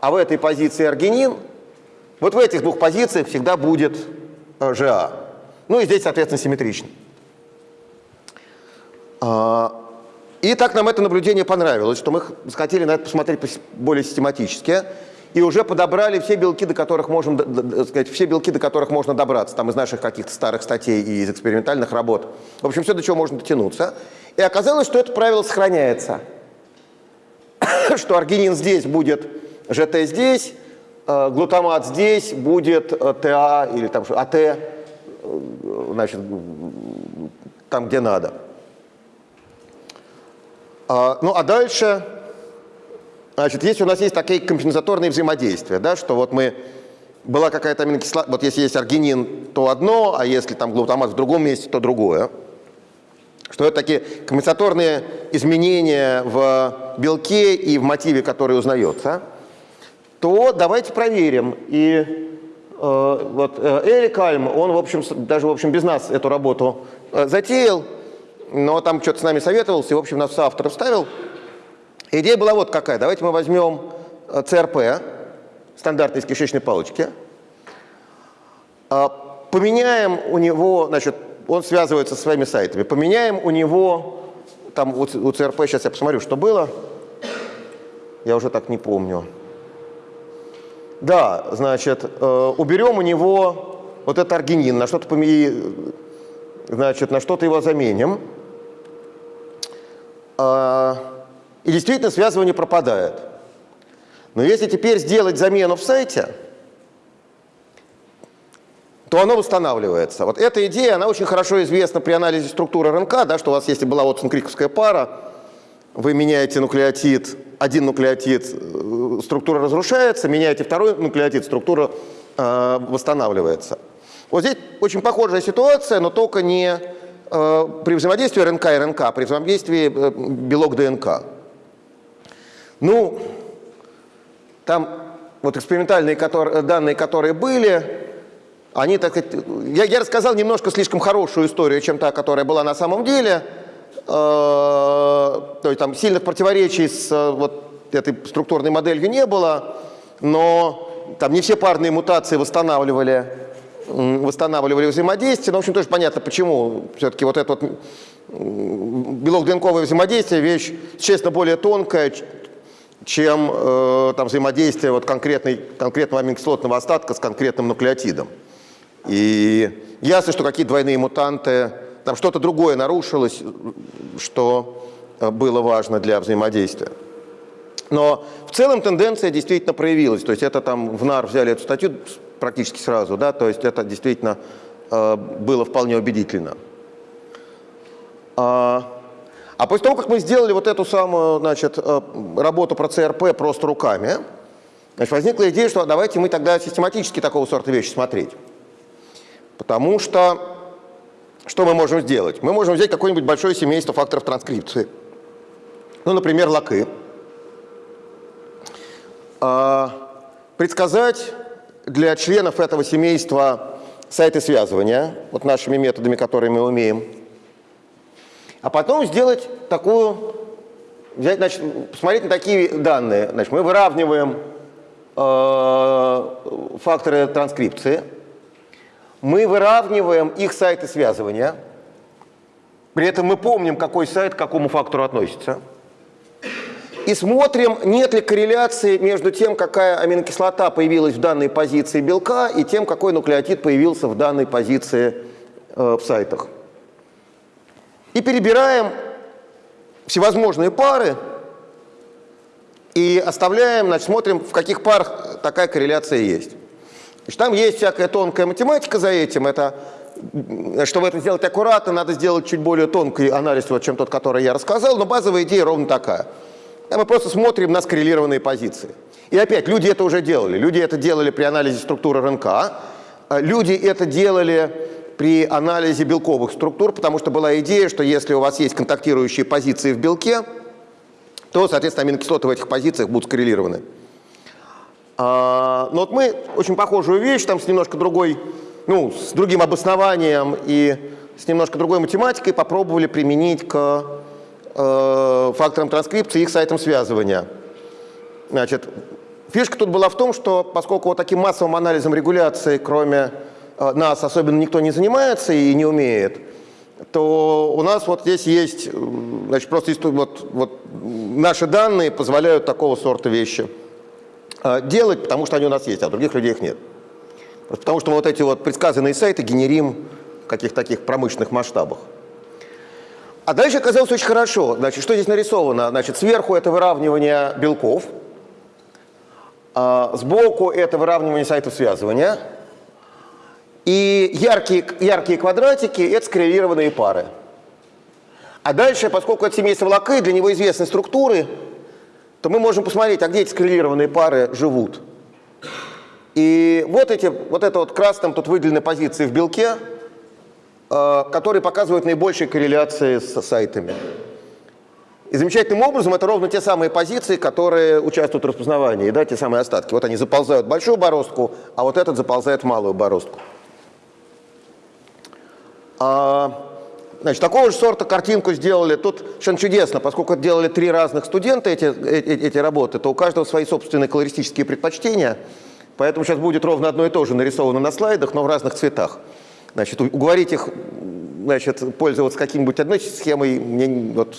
а в этой позиции аргинин, вот в этих двух позициях всегда будет э, ЖА. Ну и здесь, соответственно, симметрично. А, и так нам это наблюдение понравилось, что мы хотели на это посмотреть более систематически и уже подобрали все белки, до которых можем, сказать, все белки, до которых можно добраться, там из наших каких-то старых статей и из экспериментальных работ. В общем, все, до чего можно дотянуться. И оказалось, что это правило сохраняется. что аргинин здесь будет ЖТ здесь, э, глутамат здесь будет э, ТА или там АТ, э, значит, там, где надо. А, ну, а дальше Значит, если у нас есть такие компенсаторные взаимодействия, да, что вот мы была какая-то аминокислота, вот если есть аргинин, то одно, а если там глутамат в другом месте, то другое. Что это такие компенсаторные изменения в белке и в мотиве, который узнается, то давайте проверим. И э, вот Эрик Альм, он, в общем, даже, в общем, без нас эту работу э, затеял, но там что-то с нами советовался, и, в общем, нас в соавторов ставил. Идея была вот какая. Давайте мы возьмем э, ЦРП, стандартный из кишечной палочки, а, поменяем у него, значит, он связывается со своими сайтами, поменяем у него, там у, ЦРП, сейчас я посмотрю, что было, я уже так не помню. Да, значит, э, уберем у него вот этот аргинин, на что-то значит, на что-то его заменим. А, И действительно связывание пропадает. Но если теперь сделать замену в сайте, то оно восстанавливается. Вот эта идея, она очень хорошо известна при анализе структуры РНК, да, что у вас, если была вот криковская пара, вы меняете нуклеотид, один нуклеотид, э, структура разрушается, меняете второй нуклеотид, структура э, восстанавливается. Вот здесь очень похожая ситуация, но только не э, при взаимодействии РНК и РНК, а при взаимодействии э, белок ДНК. Ну, там вот экспериментальные которые, данные, которые были, они, так я, я рассказал немножко слишком хорошую историю, чем та, которая была на самом деле. Э, то есть там сильных противоречий с э, вот этой структурной моделью не было, но там не все парные мутации восстанавливали, восстанавливали взаимодействие. Ну, в общем, тоже понятно, почему. Все-таки вот это вот белок-ДНКовое взаимодействие вещь, честно, более тонкая, чем э, там, взаимодействие вот конкретной, конкретного аминокислотного остатка с конкретным нуклеотидом. И ясно, что какие-то двойные мутанты, там что-то другое нарушилось, что э, было важно для взаимодействия. Но в целом тенденция действительно проявилась. То есть это там в НАР взяли эту статью практически сразу, да, то есть это действительно э, было вполне убедительно. А, а после того, как мы сделали вот эту самую, значит, э, работу про ЦРП просто руками, значит, возникла идея, что давайте мы тогда систематически такого сорта вещи смотреть. Потому что что мы можем сделать? Мы можем взять какое-нибудь большое семейство факторов транскрипции. Ну, например, лаки. А, предсказать для членов этого семейства сайты связывания, вот нашими методами, которые мы умеем. А потом сделать такую, взять, значит, посмотреть на такие данные. Значит, мы выравниваем э, факторы транскрипции, мы выравниваем их сайты связывания, при этом мы помним, какой сайт к какому фактору относится, и смотрим, нет ли корреляции между тем, какая аминокислота появилась в данной позиции белка, и тем, какой нуклеотид появился в данной позиции э, в сайтах. И перебираем всевозможные пары и оставляем, значит, смотрим, в каких парах такая корреляция есть. Значит, там есть всякая тонкая математика за этим. Это, м, чтобы это сделать аккуратно, надо сделать чуть более тонкий анализ, вот, чем тот, который я рассказал, но базовая идея ровно такая. Там мы просто смотрим на скоррелированные позиции. И опять, люди это уже делали. Люди это делали при анализе структуры РНК. а Люди это делали при анализе белковых структур, потому что была идея, что если у вас есть контактирующие позиции в белке, то, соответственно, аминокислоты в этих позициях будут скоррелированы. А, но вот мы очень похожую вещь, там с немножко другой, ну, с другим обоснованием и с немножко другой математикой попробовали применить к э, факторам транскрипции и их сайтам связывания. Значит, фишка тут была в том, что поскольку вот таким массовым анализом регуляции, кроме нас, особенно никто не занимается и не умеет, то у нас вот здесь есть, э, значит, просто вот, вот наши данные позволяют такого сорта вещи э, делать, потому что они у нас есть, а других людей их нет. Потому что вот эти вот предсказанные сайты генерим в каких-то таких промышленных масштабах. А дальше оказалось очень хорошо. Значит, что здесь нарисовано? Значит, сверху это выравнивание белков, а сбоку это выравнивание сайтов связывания, и яркие, яркие квадратики – это скоррелированные пары. А дальше, поскольку это семейство лаки, для него известны структуры, то мы можем посмотреть, а где эти скоррелированные пары живут. И вот, эти, вот это вот красным тут выделены позиции в белке, э, которые показывают наибольшие корреляции с сайтами. И замечательным образом это ровно те самые позиции, которые участвуют в распознавании, да, те самые остатки. Вот они заползают в большую бороздку, а вот этот заползает в малую бороздку. А, значит, такого же сорта картинку сделали. Тут совершенно чудесно, поскольку делали три разных студента эти, эти, эти работы, то у каждого свои собственные колористические предпочтения. Поэтому сейчас будет ровно одно и то же нарисовано на слайдах, но в разных цветах. Значит, уговорить их значит, пользоваться каким-нибудь одной схемой мне вот,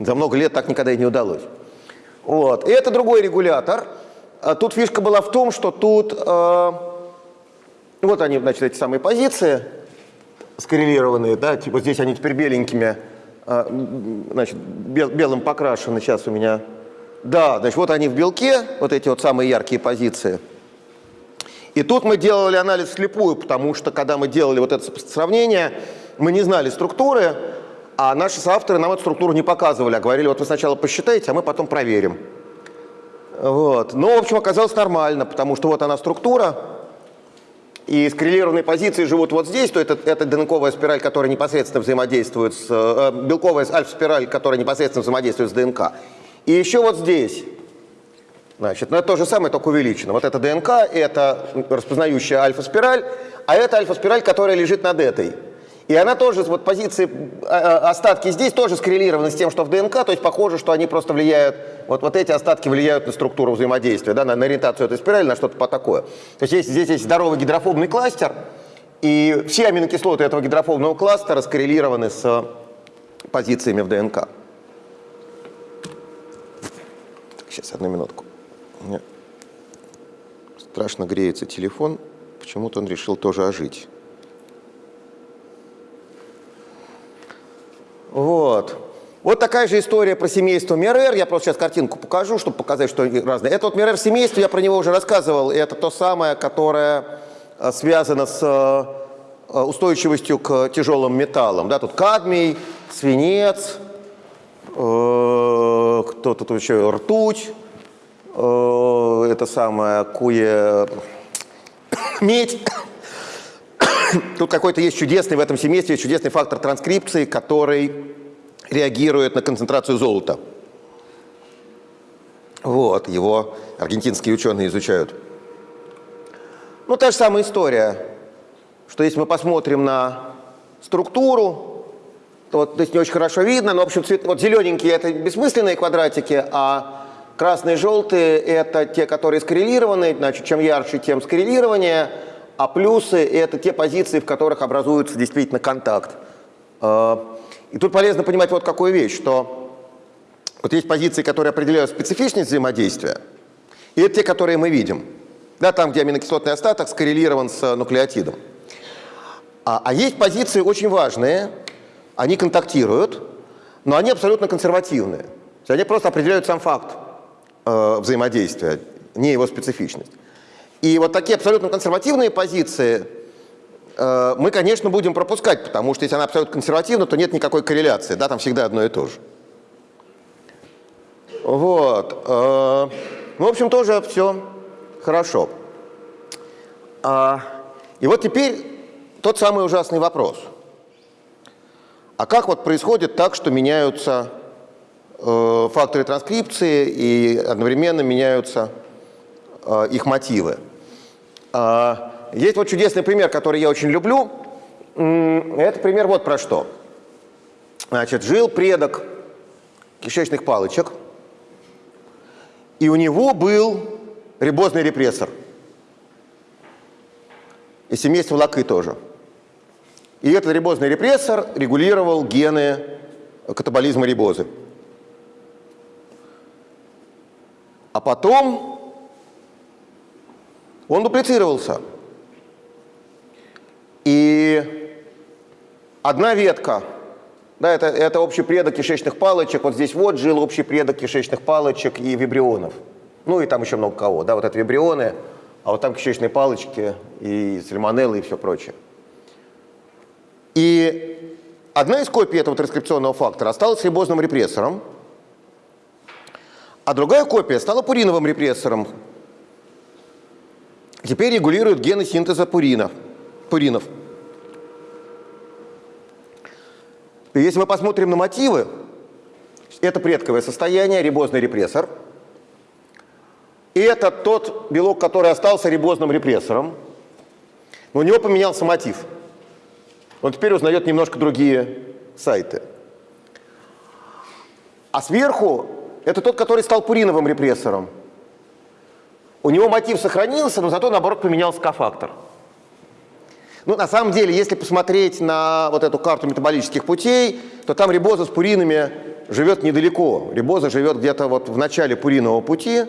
за много лет так никогда и не удалось. Вот. И это другой регулятор. А тут фишка была в том, что тут э, Вот они, значит, эти самые позиции скоррелированные, да, типа здесь они теперь беленькими, а, значит, бел, белым покрашены сейчас у меня. Да, значит, вот они в белке, вот эти вот самые яркие позиции. И тут мы делали анализ слепую, потому что когда мы делали вот это сравнение, мы не знали структуры, а наши соавторы нам эту структуру не показывали, а говорили, вот вы сначала посчитаете, а мы потом проверим. Вот. Но, в общем, оказалось нормально, потому что вот она структура, и скоррелированные позиции живут вот здесь, то это, это ДНКовая спираль, которая непосредственно взаимодействует с... Э, белковая альфа-спираль, которая непосредственно взаимодействует с ДНК. И еще вот здесь. Значит, ну это то же самое, только увеличено. Вот это ДНК, это распознающая альфа-спираль, а это альфа-спираль, которая лежит над этой. И она тоже, вот позиции, а, а, остатки здесь тоже скоррелированы с тем, что в ДНК, то есть похоже, что они просто влияют, вот, вот эти остатки влияют на структуру взаимодействия, да, на, на ориентацию этой спирали, на что-то такое. То есть здесь, здесь есть здоровый гидрофобный кластер, и все аминокислоты этого гидрофобного кластера скоррелированы с позициями в ДНК. Сейчас, одну минутку. Страшно греется телефон, почему-то он решил тоже ожить. Вот. Вот такая же история про семейство Мерер. Я просто сейчас картинку покажу, чтобы показать, что они разные. Это вот Мерер семейство, я про него уже рассказывал. Это то самое, которое э, связано с э, устойчивостью к тяжелым металлам. Да, тут кадмий, свинец, э, кто тут еще, ртуть, э, это самое, куе, медь. Тут какой-то есть чудесный в этом семействе, есть чудесный фактор транскрипции, который реагирует на концентрацию золота. Вот, его аргентинские ученые изучают. Ну, та же самая история, что если мы посмотрим на структуру, то вот здесь не очень хорошо видно, но, в общем, цвет, вот зелененькие – это бессмысленные квадратики, а красные и желтые – это те, которые скоррелированы, значит, чем ярче, тем скоррелирование – а плюсы – это те позиции, в которых образуется действительно контакт. А, и тут полезно понимать вот какую вещь, что вот есть позиции, которые определяют специфичность взаимодействия, и это те, которые мы видим. Да, там, где аминокислотный остаток скоррелирован с нуклеотидом. А, а есть позиции очень важные, они контактируют, но они абсолютно консервативные. Они просто определяют сам факт э, взаимодействия, не его специфичность. И вот такие абсолютно консервативные позиции э, мы, конечно, будем пропускать, потому что если она абсолютно консервативна, то нет никакой корреляции, да, там всегда одно и то же. Вот. Э, ну, в общем, тоже все хорошо. А, и вот теперь тот самый ужасный вопрос. А как вот происходит так, что меняются э, факторы транскрипции и одновременно меняются их мотивы? А, есть вот чудесный пример, который я очень люблю. Это пример вот про что. Значит, жил предок кишечных палочек, и у него был рибозный репрессор. И семейство лакы тоже. И этот рибозный репрессор регулировал гены катаболизма рибозы. А потом он дуплицировался. И одна ветка, да, это, это общий предок кишечных палочек, вот здесь вот жил общий предок кишечных палочек и вибрионов. Ну и там еще много кого, да, вот это вибрионы, а вот там кишечные палочки и сальмонеллы и все прочее. И одна из копий этого транскрипционного фактора осталась рибозным репрессором, а другая копия стала пуриновым репрессором, теперь регулирует гены синтеза пуринов. пуринов. И если мы посмотрим на мотивы, это предковое состояние, рибозный репрессор. И это тот белок, который остался рибозным репрессором. Но у него поменялся мотив. Он теперь узнает немножко другие сайты. А сверху это тот, который стал пуриновым репрессором. У него мотив сохранился, но зато, наоборот, поменялся кофактор. Ну, на самом деле, если посмотреть на вот эту карту метаболических путей, то там рибоза с пуринами живет недалеко. Рибоза живет где-то вот в начале пуринового пути,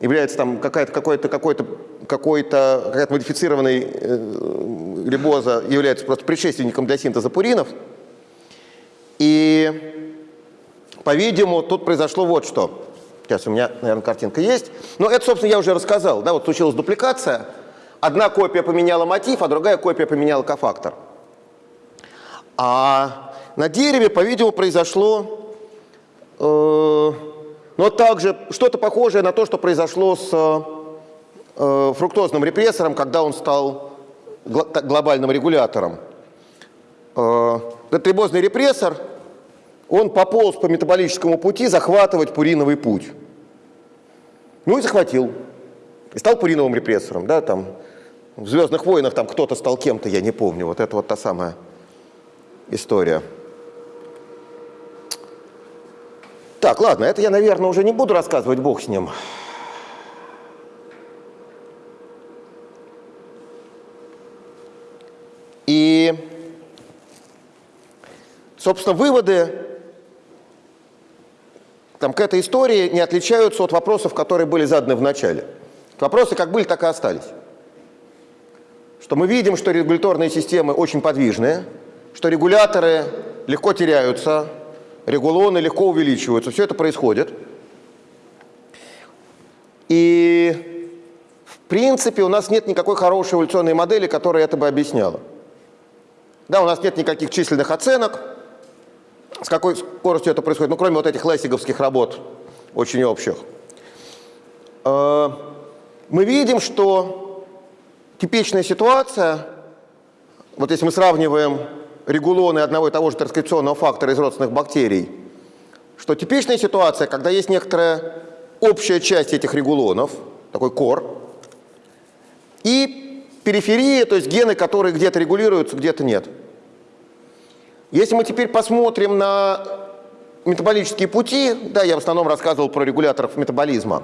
является там какая-то какой-то какой-то какой-то какая-то модифицированный э, рибоза является просто предшественником для синтеза пуринов. И, по-видимому, тут произошло вот что. Сейчас у меня, наверное, картинка есть. Но это, собственно, я уже рассказал. Да, вот случилась дупликация. Одна копия поменяла мотив, а другая копия поменяла кофактор. А на дереве, по-видимому, произошло э, но также что-то похожее на то, что произошло с э, фруктозным репрессором, когда он стал гл глобальным регулятором. Э, этот рибозный репрессор, он пополз по метаболическому пути захватывать пуриновый путь. Ну и захватил. И стал пуриновым репрессором. Да, там, в «Звездных войнах» там кто-то стал кем-то, я не помню. Вот это вот та самая история. Так, ладно, это я, наверное, уже не буду рассказывать, бог с ним. И, собственно, выводы там, к этой истории не отличаются от вопросов, которые были заданы в начале. Вопросы как были, так и остались. Что мы видим, что регуляторные системы очень подвижные, что регуляторы легко теряются, регулоны легко увеличиваются. Все это происходит. И в принципе у нас нет никакой хорошей эволюционной модели, которая это бы объясняла. Да, у нас нет никаких численных оценок, с какой скоростью это происходит, ну, кроме вот этих лессиговских работ, очень общих. Э, мы видим, что типичная ситуация, вот если мы сравниваем регулоны одного и того же транскрипционного фактора из родственных бактерий, что типичная ситуация, когда есть некоторая общая часть этих регулонов, такой кор, и периферия, то есть гены, которые где-то регулируются, где-то нет. Если мы теперь посмотрим на метаболические пути, да, я в основном рассказывал про регуляторов метаболизма,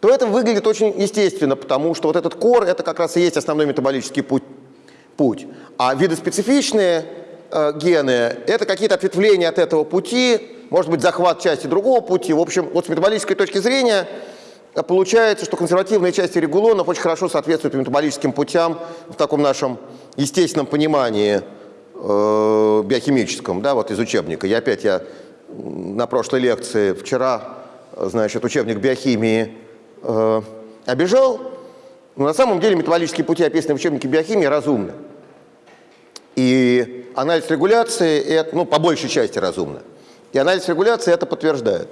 то это выглядит очень естественно, потому что вот этот кор – это как раз и есть основной метаболический путь путь. А видоспецифичные э, гены – это какие-то ответвления от этого пути, может быть, захват части другого пути. В общем, вот с метаболической точки зрения э, получается, что консервативные части регулонов очень хорошо соответствуют метаболическим путям в таком нашем естественном понимании э, биохимическом, да, вот из учебника. Я опять я на прошлой лекции вчера, значит, учебник биохимии э, обижал, но на самом деле метаболические пути, описанные в учебнике биохимии, разумны. И анализ регуляции, это, ну, по большей части разумно. И анализ регуляции это подтверждает.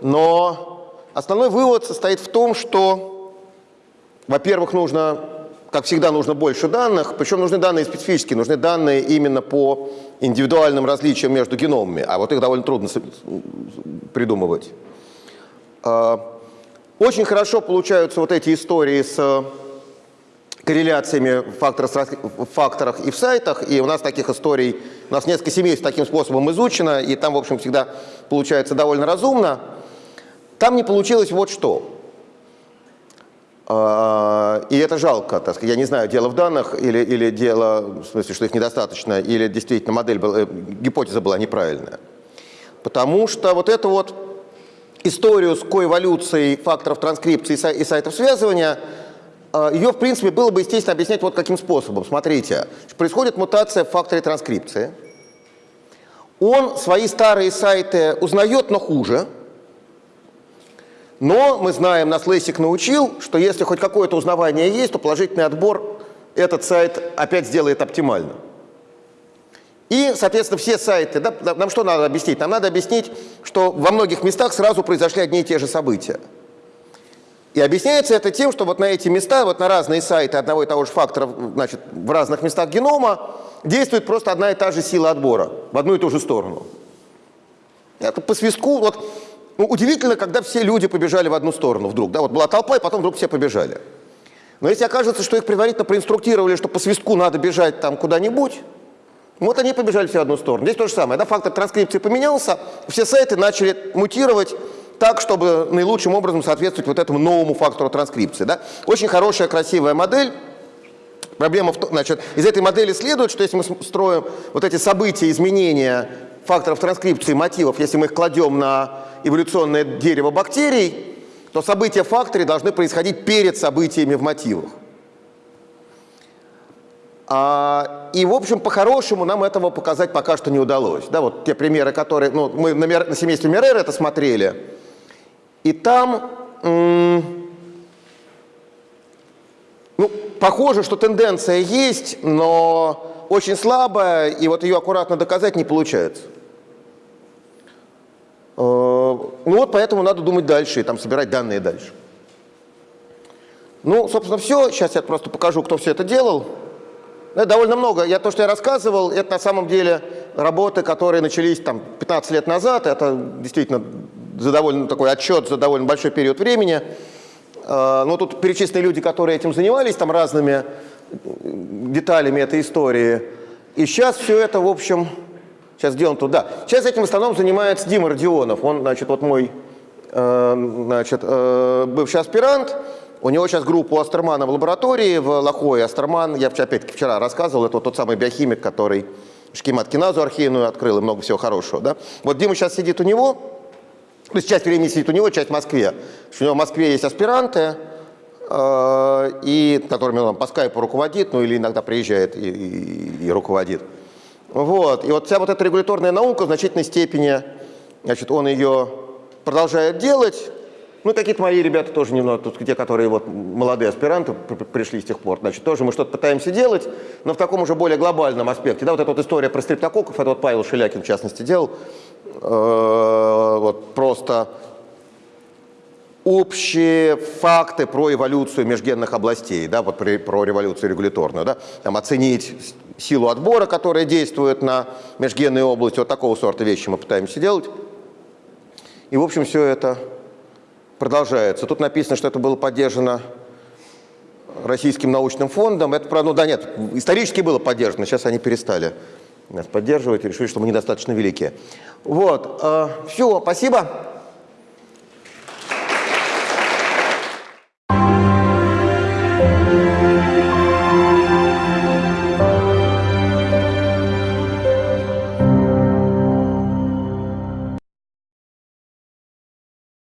Но основной вывод состоит в том, что, во-первых, нужно, как всегда, нужно больше данных, причем нужны данные специфические, нужны данные именно по индивидуальным различиям между геномами, а вот их довольно трудно придумывать. А, очень хорошо получаются вот эти истории с корреляциями в факторах, и в сайтах, и у нас таких историй, у нас несколько семейств таким способом изучено, и там, в общем, всегда получается довольно разумно. Там не получилось вот что. А, и это жалко, так сказать. Я не знаю, дело в данных или, или дело, в смысле, что их недостаточно, или действительно модель была, э, гипотеза была неправильная. Потому что вот это вот историю с коэволюцией факторов транскрипции и сайтов связывания – а, ее, в принципе, было бы естественно объяснять вот каким способом. Смотрите, происходит мутация в факторе транскрипции. Он свои старые сайты узнает, но хуже. Но мы знаем, нас Лессик научил, что если хоть какое-то узнавание есть, то положительный отбор этот сайт опять сделает оптимально. И, соответственно, все сайты, да, нам что надо объяснить? Нам надо объяснить, что во многих местах сразу произошли одни и те же события. И объясняется это тем, что вот на эти места, вот на разные сайты одного и того же фактора, значит, в разных местах генома действует просто одна и та же сила отбора в одну и ту же сторону. Это по свистку, вот, ну, удивительно, когда все люди побежали в одну сторону вдруг, да, вот была толпа, и потом вдруг все побежали. Но если окажется, что их предварительно проинструктировали, что по свистку надо бежать там куда-нибудь, вот они побежали все в одну сторону. Здесь то же самое, да, фактор транскрипции поменялся, все сайты начали мутировать, так, чтобы наилучшим образом соответствовать вот этому новому фактору транскрипции. Да? Очень хорошая, красивая модель. Проблема в том, значит, из этой модели следует, что если мы строим вот эти события, изменения факторов транскрипции мотивов, если мы их кладем на эволюционное дерево бактерий, то события в факторе должны происходить перед событиями в мотивах. А, и, в общем, по-хорошему нам этого показать пока что не удалось. Да, вот те примеры, которые... Ну, мы на, на семействе Мерера это смотрели. И там... ну, похоже, что тенденция есть, но очень слабая, и вот ее аккуратно доказать не получается. Э, Ну вот поэтому надо думать дальше и там собирать данные дальше. Ну, собственно, все. Сейчас я просто покажу, кто все это делал. Это довольно много. Я, то, что я рассказывал, это на самом деле работы, которые начались там 15 лет назад. Это действительно за довольно такой отчет за довольно большой период времени. Э, Ну, тут перечислены люди, которые этим занимались, там разными деталями этой истории. И сейчас все это, в общем, сейчас где он тут? Сейчас этим в основном занимается Дима Родионов. Он, значит, вот мой э, значит, э, бывший аспирант. У него сейчас группа у Астермана в лаборатории в Лохое. Астерман, я опять-таки вчера рассказывал, это вот тот самый биохимик, который шкемат-киназу архейную открыл и много всего хорошего. Да? Вот Дима сейчас сидит у него, то есть часть времени сидит у него, часть в Москве. У него в Москве есть аспиранты, э, и, которыми он по скайпу руководит, ну или иногда приезжает и, и- и руководит. Вот. И вот вся вот эта регуляторная наука в значительной степени, значит, он ее продолжает делать. Ну, какие-то мои ребята тоже немного, тут те, которые вот молодые аспиранты при- при- пришли с тех пор, значит, тоже мы что-то пытаемся делать, но в таком уже более глобальном аспекте. Да, вот эта вот история про стрептококков, это вот Павел Шелякин, в частности, делал. Вот просто общие факты про эволюцию межгенных областей, да, вот про революцию регуляторную, да, там оценить силу отбора, которая действует на межгенные области, вот такого сорта вещи мы пытаемся делать. И, в общем, все это продолжается. Тут написано, что это было поддержано Российским научным фондом. Это, правда, ну да нет, исторически было поддержано, сейчас они перестали нас поддерживать и решили, что мы недостаточно велики. Вот, все, спасибо.